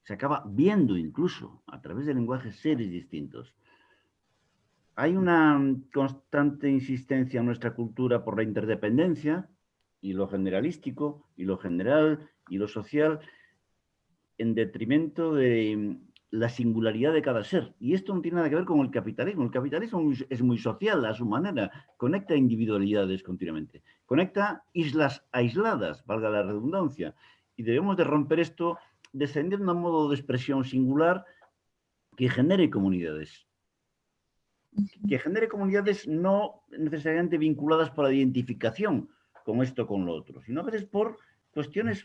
Se acaba viendo incluso a través del lenguaje seres distintos. Hay una constante insistencia en nuestra cultura por la interdependencia y lo generalístico y lo general y lo social en detrimento de la singularidad de cada ser. Y esto no tiene nada que ver con el capitalismo. El capitalismo es muy social a su manera, conecta individualidades continuamente, conecta islas aisladas, valga la redundancia, y debemos de romper esto descendiendo a un modo de expresión singular que genere comunidades. Que genere comunidades no necesariamente vinculadas por la identificación con esto con lo otro, sino a veces por cuestiones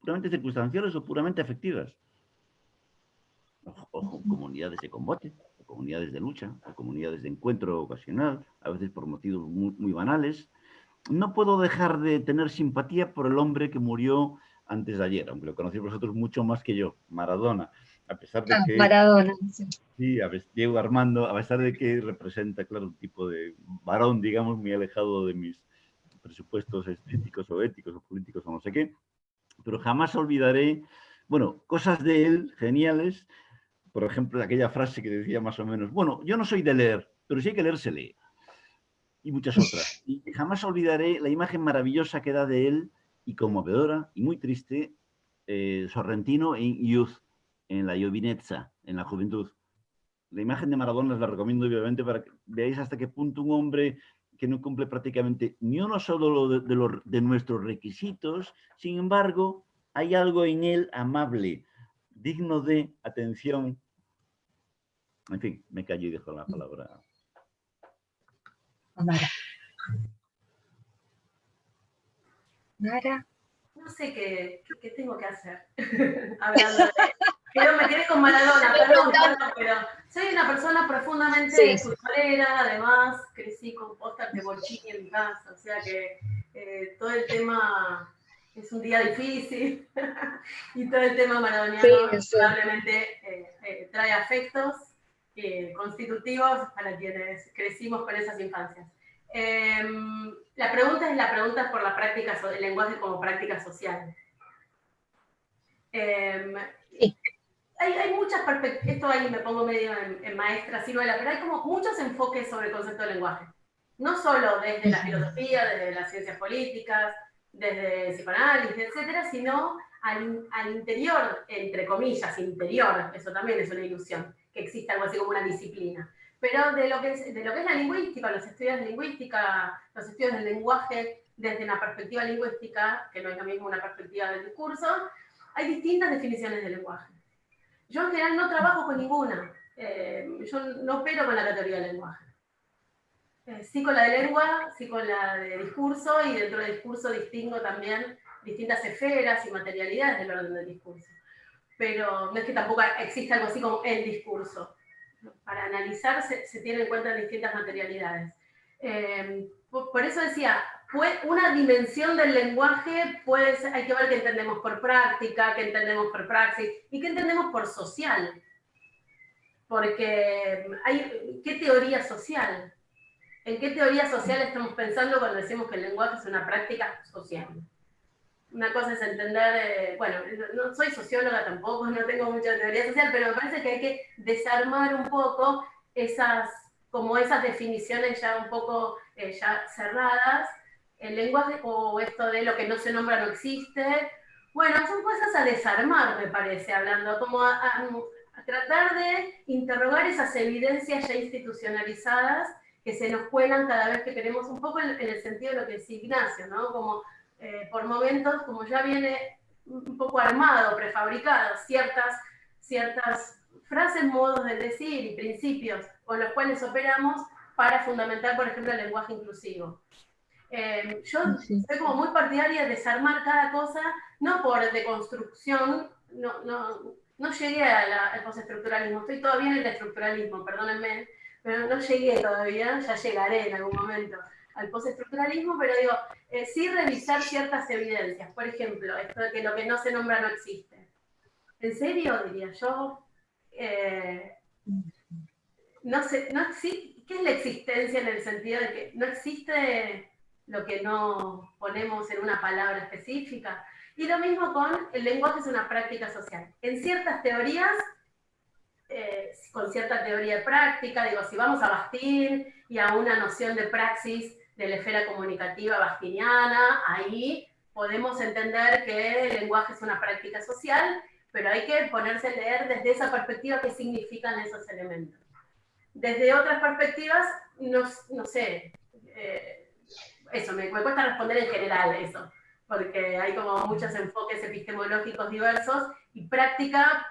puramente circunstanciales o puramente afectivas ojo, comunidades de combate, comunidades de lucha, comunidades de encuentro ocasional, a veces por motivos muy, banales. No puedo dejar de tener simpatía por el hombre que murió antes de ayer, aunque lo conocéis vosotros mucho más que yo, Maradona. A pesar de ah, que... Maradona. Sí, a Diego Armando, a pesar de que representa, claro, un tipo de varón, digamos, muy alejado de mis presupuestos estéticos o éticos o políticos o no sé qué, pero jamás olvidaré, bueno, cosas de él geniales por ejemplo, aquella frase que decía más o menos, bueno, yo no soy de leer, pero si hay que leer, se lee. Y muchas otras. Y jamás olvidaré la imagen maravillosa que da de él, y conmovedora, y muy triste, eh, Sorrentino en Youth, en la Giovinezza, en la juventud. La imagen de Maradona les la recomiendo obviamente para que veáis hasta qué punto un hombre que no cumple prácticamente ni uno solo de, de, de nuestros requisitos, sin embargo, hay algo en él amable, digno de atención en fin, me callo y dejo la palabra. Mara. Mara. No sé qué, qué, tengo que hacer. Hablando de... Pero me quedé con Maradona, perdón, pero soy una persona profundamente sí. además crecí con póster de Bolchini en mi casa, o sea que eh, todo el tema es un día difícil y todo el tema maradoniano probablemente eh, eh, trae afectos eh, constitutivos para quienes crecimos con esas infancias. Em, la pregunta es la pregunta por la práctica, el lenguaje como práctica social. Em, hay, muchas perspectivas, esto ahí me pongo medio en, maestra ciruela, pero hay como muchos enfoques sobre el concepto de lenguaje. No solo desde la filosofía, desde las ciencias políticas, desde el psicoanálisis, etcétera, sino al, al, interior, entre comillas, interior, eso también es una ilusión, que exista algo así como una disciplina. Pero de lo que es, de lo que es la lingüística, los estudios de lingüística, los estudios del lenguaje desde una perspectiva lingüística, que no es lo mismo una perspectiva del discurso, hay distintas definiciones del lenguaje. Yo en general no trabajo con ninguna. Eh, yo no opero con la categoría del lenguaje. Eh, sí con la de lengua, sí con la de discurso, y dentro del discurso distingo también distintas esferas y materialidades del orden del discurso. Pero no es que tampoco exista algo así como el discurso. Para analizar se, tienen en cuenta distintas materialidades. Eh, por, eso decía, una dimensión del lenguaje puede ser, hay que ver qué entendemos por práctica, qué entendemos por praxis y qué entendemos por social. Porque hay, ¿qué teoría social? ¿En qué teoría social estamos pensando cuando decimos que el lenguaje es una práctica social? Una cosa es entender, eh, bueno, no soy socióloga tampoco, no tengo mucha teoría social, pero me parece que hay que desarmar un poco esas, como esas definiciones ya un poco eh, ya cerradas el lenguaje o esto de lo que no se nombra no existe. Bueno, son cosas a desarmar, me parece, hablando, como a, tratar de interrogar esas evidencias ya institucionalizadas que se nos cuelan cada vez que queremos, un poco en, el sentido de lo que dice Ignacio, ¿no? Como eh, por momentos, como ya viene un poco armado, prefabricado, ciertas, ciertas frases, modos de decir y principios con los cuales operamos para fundamentar, por ejemplo, el lenguaje inclusivo. Em, yo soy como muy partidaria de desarmar cada cosa, no por deconstrucción, no, no, no llegué al postestructuralismo, estoy todavía en el estructuralismo, perdónenme, pero no llegué todavía, ya llegaré en algún momento al postestructuralismo, pero digo, eh, sí revisar ciertas evidencias, por ejemplo, esto de que lo que no se nombra no existe. ¿En serio? Diría yo. Eh, no sé, no, ¿qué es la existencia en el sentido de que no existe lo que no ponemos en una palabra específica. Y lo mismo con el lenguaje es una práctica social. En ciertas teorías, eh, con cierta teoría de práctica, digo, si vamos a Bastín y a una noción de praxis de la esfera comunicativa bastiniana, ahí podemos entender que el lenguaje es una práctica social, pero hay que ponerse a leer desde esa perspectiva qué significan esos elementos. Desde otras perspectivas, no, no sé, eh, eso, me, cuesta responder en general eso, porque hay como muchos enfoques epistemológicos diversos y práctica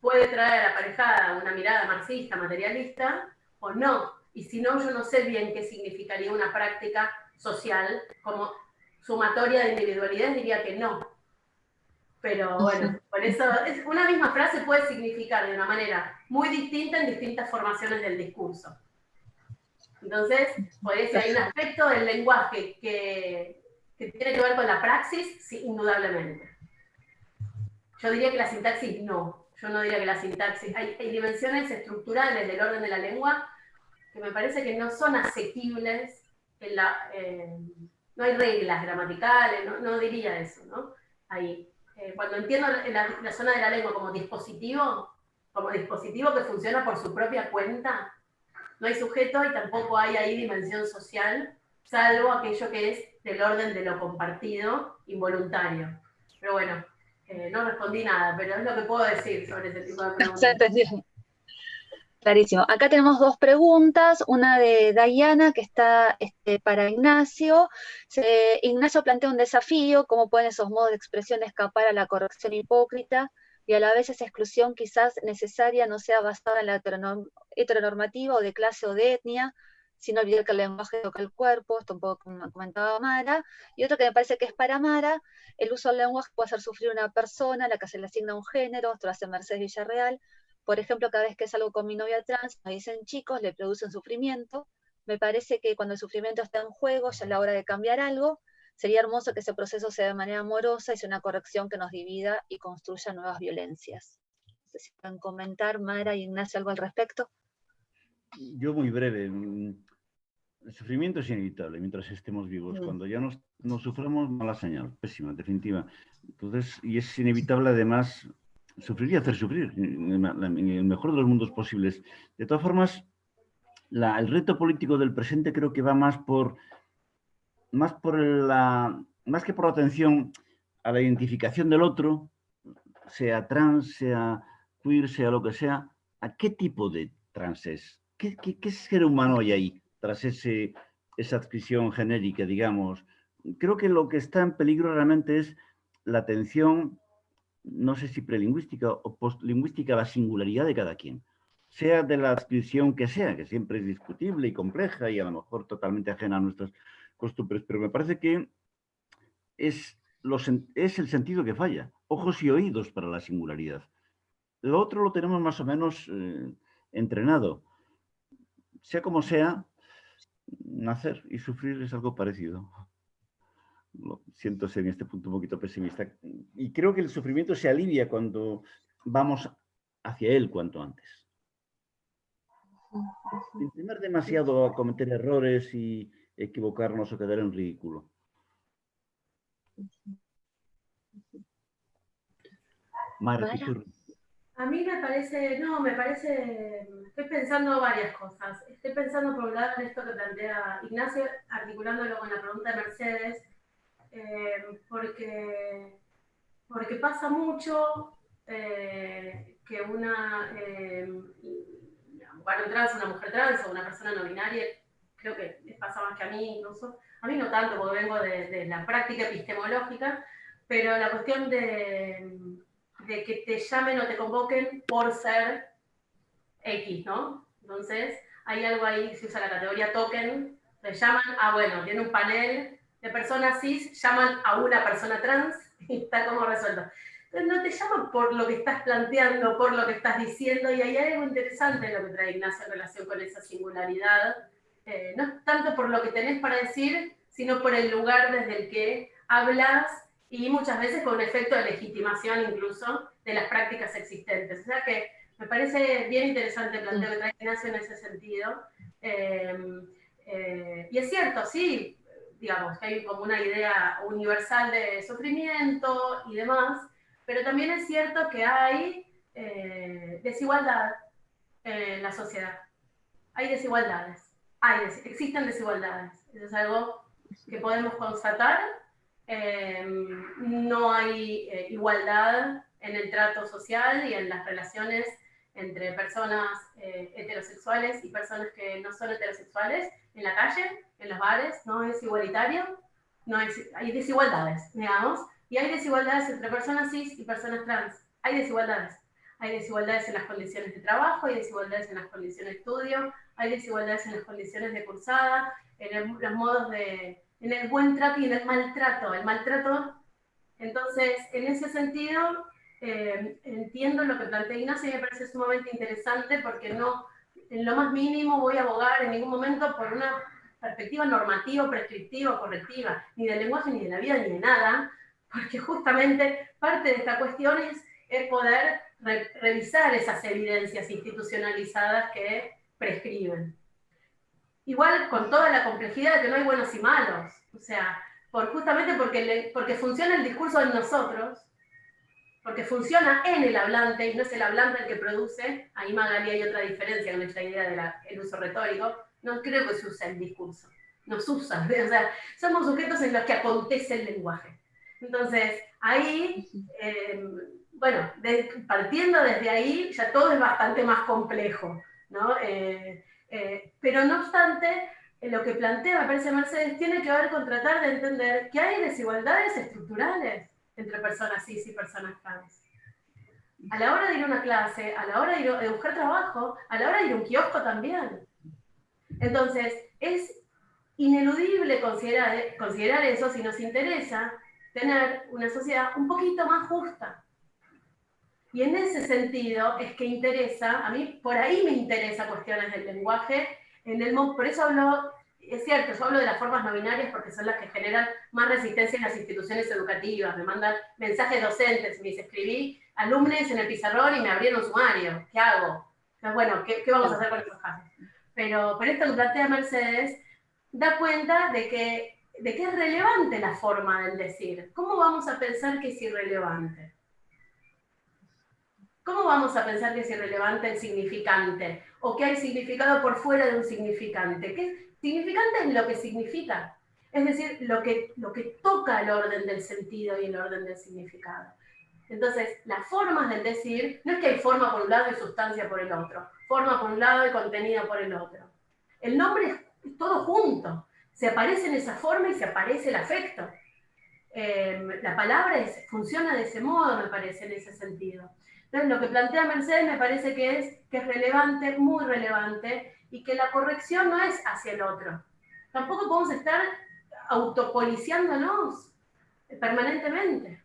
puede traer aparejada una mirada marxista, materialista, o no. Y si no, yo no sé bien qué significaría una práctica social como sumatoria de individualidad, diría que no. Pero bueno, por eso una misma frase puede significar de una manera muy distinta en distintas formaciones del discurso. Entonces, por eso hay un aspecto del lenguaje que, tiene que ver con la praxis, sí, indudablemente. Yo diría que la sintaxis no. Yo no diría que la sintaxis. Hay, dimensiones estructurales del orden de la lengua que me parece que no son asequibles. En la, eh, no hay reglas gramaticales, no, diría eso, ¿no? Ahí. Eh, cuando entiendo la, la zona de la lengua como dispositivo, como dispositivo que funciona por su propia cuenta, no hay sujeto y tampoco hay ahí dimensión social, salvo aquello que es del orden de lo compartido, involuntario. Pero bueno, eh, no respondí nada, pero es lo que puedo decir sobre ese tipo de preguntas. Clarísimo. Acá tenemos dos preguntas, una de Diana que está este, para Ignacio. Ignacio plantea un desafío, cómo pueden esos modos de expresión escapar a la corrección hipócrita y a la vez esa exclusión quizás necesaria no sea basada en la heteronormativa o de clase o de etnia, sino olvidar que el lenguaje toca el cuerpo, esto un poco comentaba Mara, y otro que me parece que es para Mara, el uso del lenguaje puede hacer sufrir a una persona a la que se le asigna un género, esto lo hace Mercedes Villarreal, por ejemplo, cada vez que es algo con mi novia trans, me dicen chicos, le producen sufrimiento, me parece que cuando el sufrimiento está en juego, ya es la hora de cambiar algo, Sería hermoso que ese proceso sea de manera amorosa y sea una corrección que nos divida y construya nuevas violencias. No sé si pueden comentar, Mara y Ignacio, algo al respecto. Yo muy breve. El sufrimiento es inevitable mientras estemos vivos. Mm. Cuando ya nos, nos suframos, mala señal, pésima, definitiva. Entonces, y es inevitable además sufrir y hacer sufrir, en el mejor de los mundos posibles. De todas formas, el reto político del presente creo que va más por, más por la, más que por la atención a la identificación del otro, sea trans, sea queer, sea lo que sea, ¿a qué tipo de trans es? ¿Qué, qué, ser humano hay ahí tras ese, esa adscripción genérica, digamos? Creo que lo que está en peligro realmente es la atención, no sé si prelingüística o postlingüística, la singularidad de cada quien sea de la adscripción que sea, que siempre es discutible y compleja y a lo mejor totalmente ajena a nuestras costumbres, pero me parece que es, es el sentido que falla, ojos y oídos para la singularidad. Lo otro lo tenemos más o menos eh, entrenado. Sea como sea, nacer y sufrir es algo parecido. Lo siento ser en este punto un poquito pesimista. Y creo que el sufrimiento se alivia cuando vamos hacia él cuanto antes. Sin temer demasiado a cometer errores y equivocarnos o quedar en ridículo. a mí me parece, no, me parece, estoy pensando varias cosas. Estoy pensando por un lado en esto que plantea Ignacio, articulándolo con la pregunta de Mercedes, eh, porque, porque pasa mucho eh, que una, eh, varón trans, una mujer trans o una persona no binaria, creo que les pasa más que a mí incluso. A mí no tanto, porque vengo de, la práctica epistemológica, pero la cuestión de, de, que te llamen o te convoquen por ser X, ¿no? Entonces, hay algo ahí, se usa la categoría token, te llaman, ah, bueno, tiene un panel de personas cis, llaman a una persona trans y está como resuelto no te llaman por lo que estás planteando, por lo que estás diciendo, y hay algo interesante en lo que trae Ignacio en relación con esa singularidad, eh, no tanto por lo que tenés para decir, sino por el lugar desde el que hablas y muchas veces con efecto de legitimación incluso de las prácticas existentes. O sea que me parece bien interesante el planteo trae Ignacio en ese sentido. Em, eh, y es cierto, sí, digamos, que hay como una idea universal de sufrimiento y demás, pero también es cierto que hay eh, desigualdad en la sociedad. Hay desigualdades. Hay, existen desigualdades. Eso es algo que podemos constatar. Em, no hay eh, igualdad en el trato social y en las relaciones entre personas eh, heterosexuales y personas que no son heterosexuales en la calle, en los bares, no es igualitario, no hay desigualdades, digamos, y hay desigualdades entre personas cis y personas trans. Hay desigualdades. Hay desigualdades en las condiciones de trabajo, hay desigualdades en las condiciones de estudio, hay desigualdades en las condiciones de cursada, en los modos de, en el buen trato y en el maltrato. El maltrato, entonces, en ese sentido, eh, entiendo lo que plantea Ignacio y me parece sumamente interesante porque no, en lo más mínimo voy a abogar en ningún momento por una perspectiva normativa, prescriptiva, correctiva, ni del lenguaje, ni de la vida, ni de nada, porque justamente parte de esta cuestión es, poder revisar esas evidencias institucionalizadas que prescriben. Igual con toda la complejidad de que no hay buenos y malos, o sea, por, justamente porque, porque funciona el discurso en nosotros, porque funciona en el hablante y no es el hablante el que produce, ahí Magali hay otra diferencia con esta idea del uso retórico, no creo que se use el discurso, nos usa, o sea, somos sujetos en los que acontece el lenguaje. Entonces, ahí, eh, bueno, partiendo desde ahí, ya todo es bastante más complejo, ¿no? Eh, eh, pero no obstante, lo que plantea, me parece Mercedes, tiene que ver con tratar de entender que hay desigualdades estructurales entre personas cis y personas trans. A la hora de ir a una clase, a la hora de, ir a buscar trabajo, a la hora de ir a un kiosco también. Entonces, es ineludible considerar, eso si nos interesa tener una sociedad un poquito más justa. Y en ese sentido es que interesa, a mí por ahí me interesa cuestiones del lenguaje, en el, por eso hablo, es cierto, yo hablo de las formas no binarias porque son las que generan más resistencia en las instituciones educativas, me mandan mensajes docentes, me dice, escribí alumnos en el pizarrón y me abrieron sumario, ¿qué hago? Bueno, ¿qué, ¿qué, vamos a hacer con esos casos? Pero, pero esto que plantea Mercedes da cuenta de que de qué es relevante la forma del decir. ¿Cómo vamos a pensar que es irrelevante? ¿cómo vamos a pensar que es irrelevante el significante? O que hay significado por fuera de un significante. ¿Qué significante es lo que significa? Es decir, lo que, lo que toca el orden del sentido y el orden del significado. Entonces, las formas del decir, no es que hay forma por un lado y sustancia por el otro, forma por un lado y contenido por el otro. El nombre es todo junto, se aparece en esa forma y se aparece el afecto. Em, la palabra funciona de ese modo, me parece, en ese sentido. Entonces, lo que plantea Mercedes me parece que es, que es relevante, muy relevante, y que la corrección no es hacia el otro. Tampoco podemos estar autopoliciándonos permanentemente.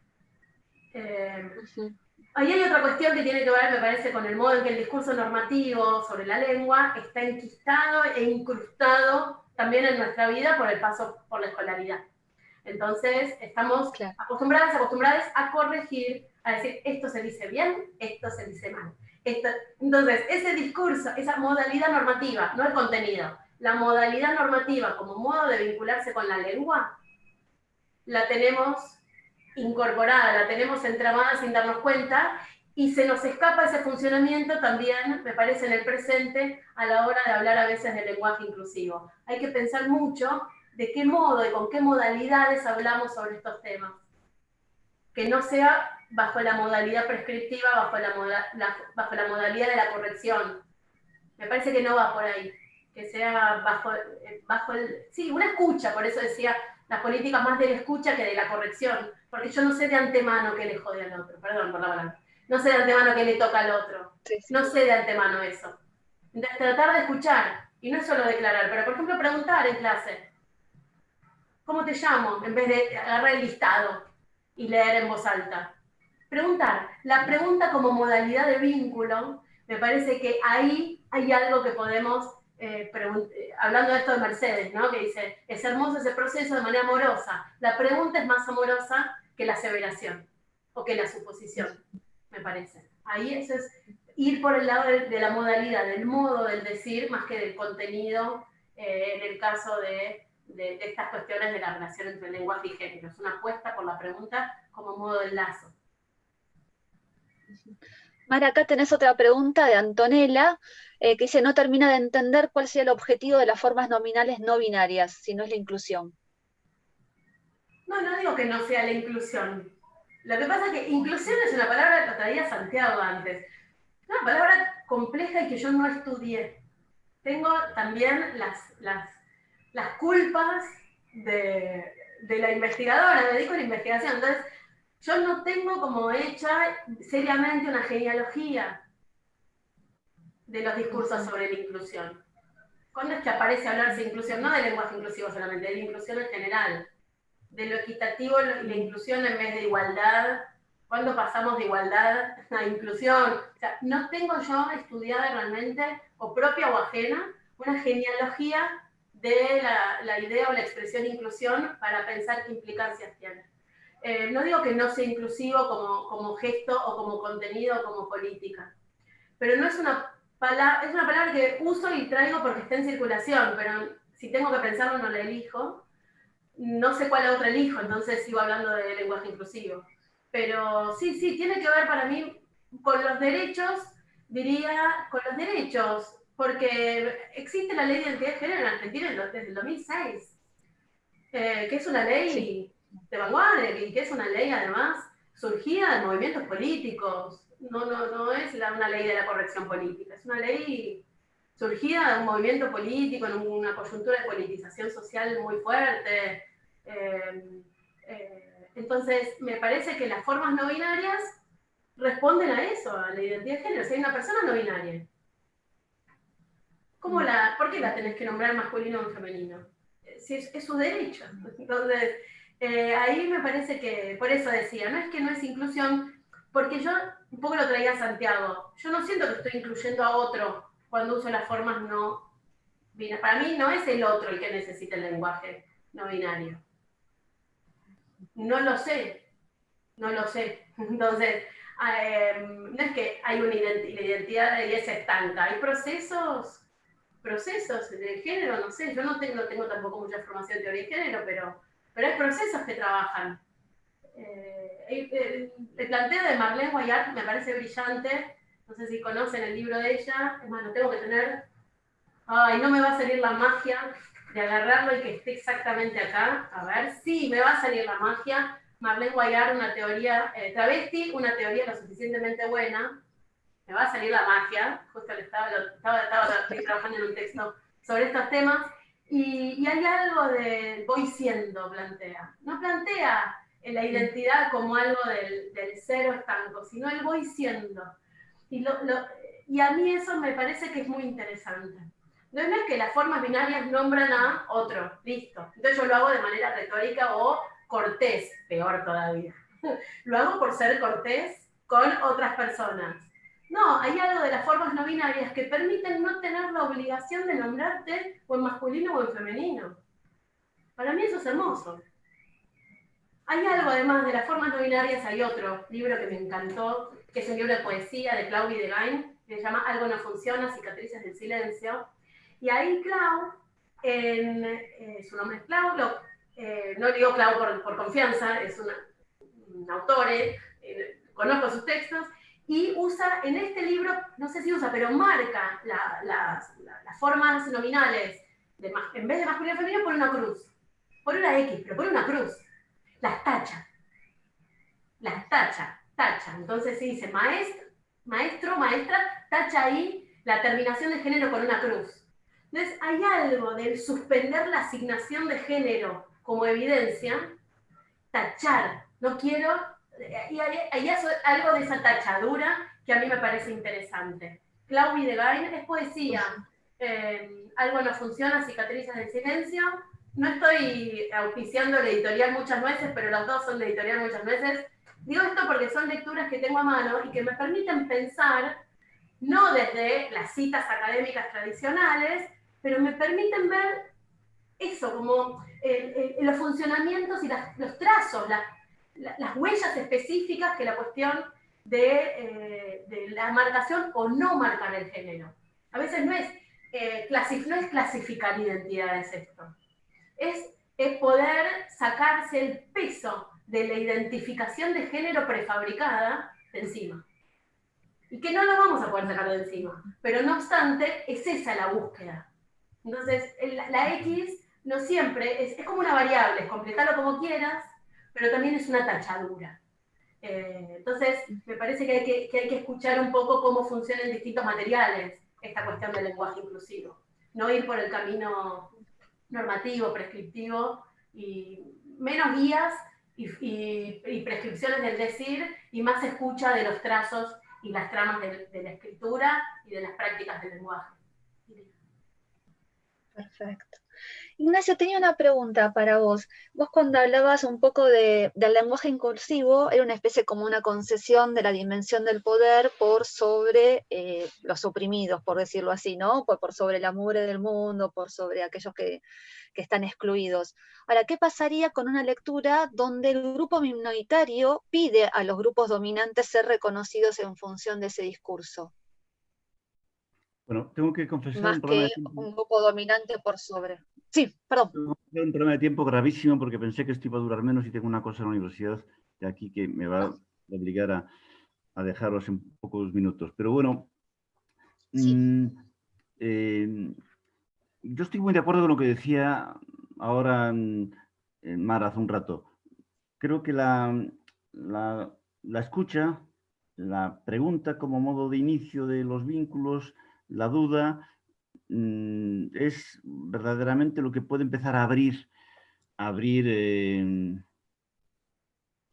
Eh, ahí hay otra cuestión que tiene que ver, me parece, con el modo en que el discurso normativo sobre la lengua está enquistado e incrustado también en nuestra vida por el paso por la escolaridad. Entonces, estamos acostumbradas, acostumbradas a corregir, a decir, esto se dice bien, esto se dice mal. entonces, ese discurso, esa modalidad normativa, no el contenido, la modalidad normativa como modo de vincularse con la lengua, la tenemos incorporada, la tenemos entramada sin darnos cuenta y se nos escapa ese funcionamiento también, me parece, en el presente a la hora de hablar a veces de lenguaje inclusivo. Hay que pensar mucho de qué modo y con qué modalidades hablamos sobre estos temas. Que no sea bajo la modalidad prescriptiva, bajo la, bajo la modalidad de la corrección. Me parece que no va por ahí. Que sea bajo, eh, bajo el... Sí, una escucha, por eso decía las políticas más de la escucha que de la corrección. Porque yo no sé de antemano qué le jode al otro. Perdón por la palabra. No sé de antemano qué le toca al otro. No sé de antemano eso. Entonces, tratar de escuchar. Y no es solo declarar, pero por ejemplo preguntar en clase ¿Cómo te llamo? En vez de agarrar el listado y leer en voz alta. Preguntar. La pregunta como modalidad de vínculo, me parece que ahí hay algo que podemos, eh, eh, hablando de esto de Mercedes, ¿no? que dice, es hermoso ese proceso de manera amorosa. La pregunta es más amorosa que la aseveración o que la suposición, me parece. Ahí eso es ir por el lado de, la modalidad, del modo del decir, más que del contenido, eh, en el caso de de, estas cuestiones de la relación entre lenguaje y género. Es una apuesta por la pregunta como modo de enlazo. Mara, acá tenés otra pregunta de Antonella, eh, que dice, no termina de entender cuál sería el objetivo de las formas nominales no binarias, si no es la inclusión. No, no digo que no sea la inclusión. Lo que pasa es que inclusión es una palabra que traía Santiago antes. Es una palabra compleja y que yo no estudié. Tengo también las, las las culpas de, la investigadora, me dedico a la investigación. Entonces, yo no tengo como hecha seriamente una genealogía de los discursos sobre la inclusión. ¿Cuándo es que aparece hablarse de inclusión? No de lenguaje inclusivo solamente, de la inclusión en general. De lo equitativo y la inclusión en vez de igualdad. ¿Cuándo pasamos de igualdad a inclusión? No tengo yo estudiada realmente, o propia o ajena, una genealogía de la, idea o la expresión inclusión para pensar qué implicancias tiene. Eh, no digo que no sea inclusivo como, como gesto o como contenido o como política, pero no es una, palabra, es una palabra que uso y traigo porque está en circulación, pero si tengo que pensarlo no la elijo. No sé cuál otra elijo, entonces sigo hablando de lenguaje inclusivo. Pero sí, sí, tiene que ver para mí con los derechos, diría, con los derechos porque existe la ley de identidad de género en Argentina desde el 2006, eh, que es una ley de vanguardia y que es una ley además surgida de movimientos políticos, no, no, no es una ley de la corrección política, es una ley surgida de un movimiento político, en una coyuntura de politización social muy fuerte. Eh, eh, entonces, me parece que las formas no binarias responden a eso, a la identidad de género. Si hay una persona no binaria, ¿Cómo la, ¿Por qué la tenés que nombrar masculino o femenino? Si es, su derecho. Entonces, eh, ahí me parece que, por eso decía, no es que no es inclusión, porque yo un poco lo traía a Santiago. Yo no siento que estoy incluyendo a otro cuando uso las formas no binarias. Para mí no es el otro el que necesita el lenguaje no binario. No lo sé, no lo sé. Entonces, eh, no es que hay una identidad y es estanca, hay procesos procesos de género, no sé, yo no tengo, tampoco mucha formación de teoría de género, pero, pero hay procesos que trabajan. Eh, el, planteo de Marlene Guayart me parece brillante. No sé si conocen el libro de ella. Es más, lo tengo que tener. Ay, no me va a salir la magia de agarrarlo y que esté exactamente acá. A ver, sí, me va a salir la magia. Marlene Guayart, una teoría eh, travesti, una teoría lo suficientemente buena. Me va a salir la magia. Justo le estaba, estaba, estaba trabajando en un texto sobre estos temas. Y, y hay algo de voy siendo, plantea. No plantea la identidad como algo del, del cero estanco, sino el voy siendo. Y, lo, y a mí eso me parece que es muy interesante. No es que las formas binarias nombran a otro, listo. Entonces yo lo hago de manera retórica o cortés, peor todavía. lo hago por ser cortés con otras personas. No, hay algo de las formas no binarias que permiten no tener la obligación de nombrarte o en masculino o en femenino. Para mí eso es hermoso. Hay algo además de las formas no binarias, hay otro libro que me encantó, que es un libro de poesía de Claude Videgain, que se llama Algo no funciona, cicatrices del silencio. Y ahí Clau, eh, su nombre es Clau, eh, no digo Clau por, confianza, es un autor, eh, conozco sus textos, y usa en este libro, no sé si usa, pero marca las, formas nominales, en vez de masculino y femenino, por una cruz, por una X, pero por una cruz las tacha. Las tacha, tacha. Entonces se dice maestro, maestro, maestra, tacha ahí la terminación de género con una cruz. Entonces hay algo del suspender la asignación de género como evidencia, tachar, no quiero, y hay, algo de esa tachadura que a mí me parece interesante. Claudia de Gain es poesía, eh, algo no funciona, cicatrices del silencio, no estoy auspiciando la editorial muchas veces, pero los dos son de editorial muchas veces. Digo esto porque son lecturas que tengo a mano y que me permiten pensar, no desde las citas académicas tradicionales, pero me permiten ver eso, como los funcionamientos y los trazos, las huellas específicas que la cuestión de, eh, la marcación o no marcar el género. A veces no es, eh, no es clasificar identidades esto es, poder sacarse el peso de la identificación de género prefabricada de encima. Y que no lo vamos a poder sacar de encima. Pero no obstante, es esa la búsqueda. Entonces, la, X no siempre, es, como una variable, completarlo como quieras, pero también es una tachadura. Eh, entonces, me parece que hay que, escuchar un poco cómo funcionan distintos materiales esta cuestión del lenguaje inclusivo. No ir por el camino normativo, prescriptivo, y menos guías y, prescripciones del decir, y más escucha de los trazos y las tramas de la escritura y de las prácticas del lenguaje. Perfecto. Ignacio, tenía una pregunta para vos. Vos cuando hablabas un poco del lenguaje incursivo, era una especie como una concesión de la dimensión del poder por sobre eh, los oprimidos, por decirlo así, ¿no? Por, por, sobre la mugre del mundo, por sobre aquellos que, que están excluidos. Ahora, ¿qué pasaría con una lectura donde el grupo minoritario pide a los grupos dominantes ser reconocidos en función de ese discurso? Bueno, tengo que confesar Más un que un grupo dominante por sobre. Sí, perdón. Tengo un problema de tiempo gravísimo porque pensé que esto iba a durar menos y tengo una cosa en la universidad de aquí que me va a obligar a, dejaros en pocos minutos. Pero bueno, mm, eh, yo estoy muy de acuerdo con lo que decía ahora en, Mar hace un rato. Creo que la, la, la escucha, la pregunta como modo de inicio de los vínculos, la duda, mm, es verdaderamente lo que puede empezar a abrir, a abrir, em,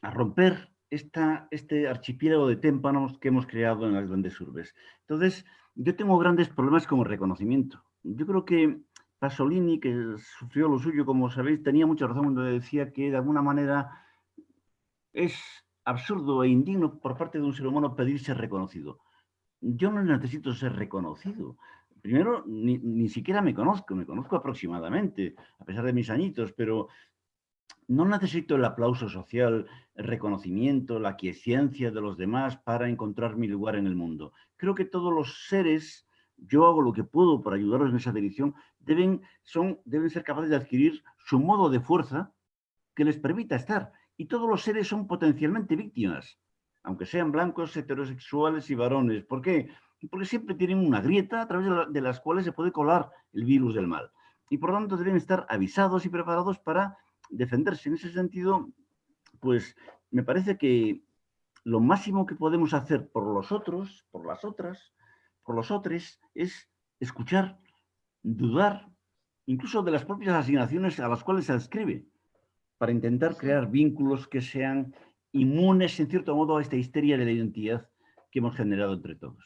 a romper esta, este archipiélago de témpanos que hemos creado en las grandes urbes. Entonces, yo tengo grandes problemas como reconocimiento. Yo creo que Pasolini, que sufrió lo suyo, como sabéis, tenía mucha razón cuando decía que de alguna manera es absurdo e indigno por parte de un ser humano pedir ser reconocido yo no necesito ser reconocido. Primero, ni, siquiera me conozco, me conozco aproximadamente, a pesar de mis añitos, pero no necesito el aplauso social, el reconocimiento, la quiesencia de los demás para encontrar mi lugar en el mundo. Creo que todos los seres, yo hago lo que puedo para ayudarlos en esa dirección, deben, son, deben ser capaces de adquirir su modo de fuerza que les permita estar, y todos los seres son potencialmente víctimas, aunque sean blancos, heterosexuales y varones. ¿Por qué? Porque siempre tienen una grieta a través de, las cuales se puede colar el virus del mal. Y por lo tanto deben estar avisados y preparados para defenderse. En ese sentido, pues me parece que lo máximo que podemos hacer por los otros, por las otras, por los otros, es escuchar, dudar, incluso de las propias asignaciones a las cuales se adscribe, para intentar crear vínculos que sean inmunes, en cierto modo, a esta histeria de la identidad que hemos generado entre todos.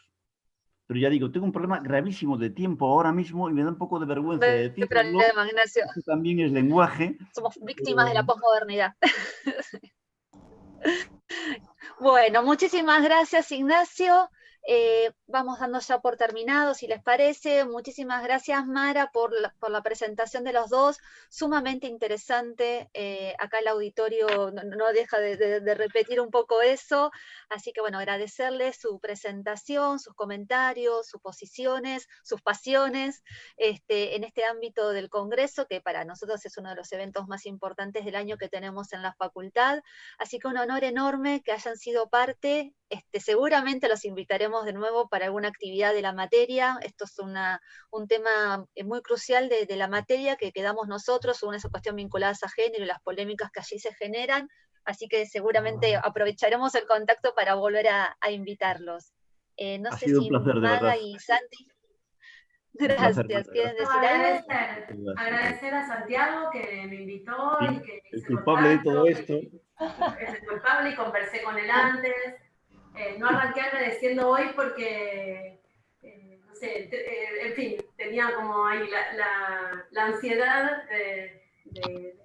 Pero ya digo, tengo un problema gravísimo de tiempo ahora mismo y me da un poco de vergüenza de decirlo. problema, Ignacio. también es lenguaje. Somos víctimas de la posmodernidad. bueno, muchísimas gracias, Ignacio. Eh, vamos dando ya por terminado, si les parece. Muchísimas gracias, Mara, por la, presentación de los dos. Sumamente interesante. Eh, acá el auditorio no, deja de, repetir un poco eso. Así que, bueno, agradecerles su presentación, sus comentarios, sus posiciones, sus pasiones este, en este ámbito del Congreso, que para nosotros es uno de los eventos más importantes del año que tenemos en la facultad. Así que un honor enorme que hayan sido parte. Este, seguramente los invitaremos de nuevo para alguna actividad de la materia. Esto es un tema eh, muy crucial de, la materia que quedamos nosotros, una esa cuestión vinculada a género y las polémicas que allí se generan. Así que seguramente aprovecharemos el contacto para volver a, invitarlos. Eh, no sé si Maga y Santi. Gracias. ¿Quieren decir algo? Agradecer, a Santiago que me invitó y que el culpable de todo esto. Es el culpable y conversé con él antes. Eh, no arranqué agradeciendo hoy porque, eh, no sé, eh, en fin, tenía como ahí la, la, ansiedad de,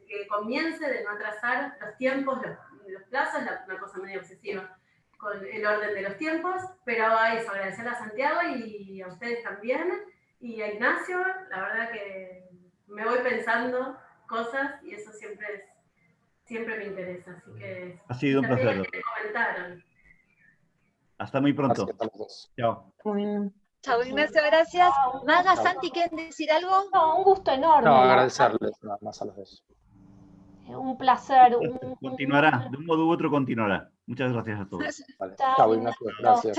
que comience, de no atrasar los tiempos, los, plazos, una cosa medio obsesiva con el orden de los tiempos, pero a eso, agradecer a Santiago y a ustedes también, y a Ignacio, la verdad que me voy pensando cosas y eso siempre es, siempre me interesa, así que... Ha sido un placer. Hasta muy pronto. Chao. Chao, Ignacio, gracias. Maga, Santi, ¿quieren decir algo? No, un gusto enorme. No, agradecerles nada más a los dos. Un placer. Continuará, de un modo u otro continuará. Muchas gracias a todos. Chao, Ignacio, gracias.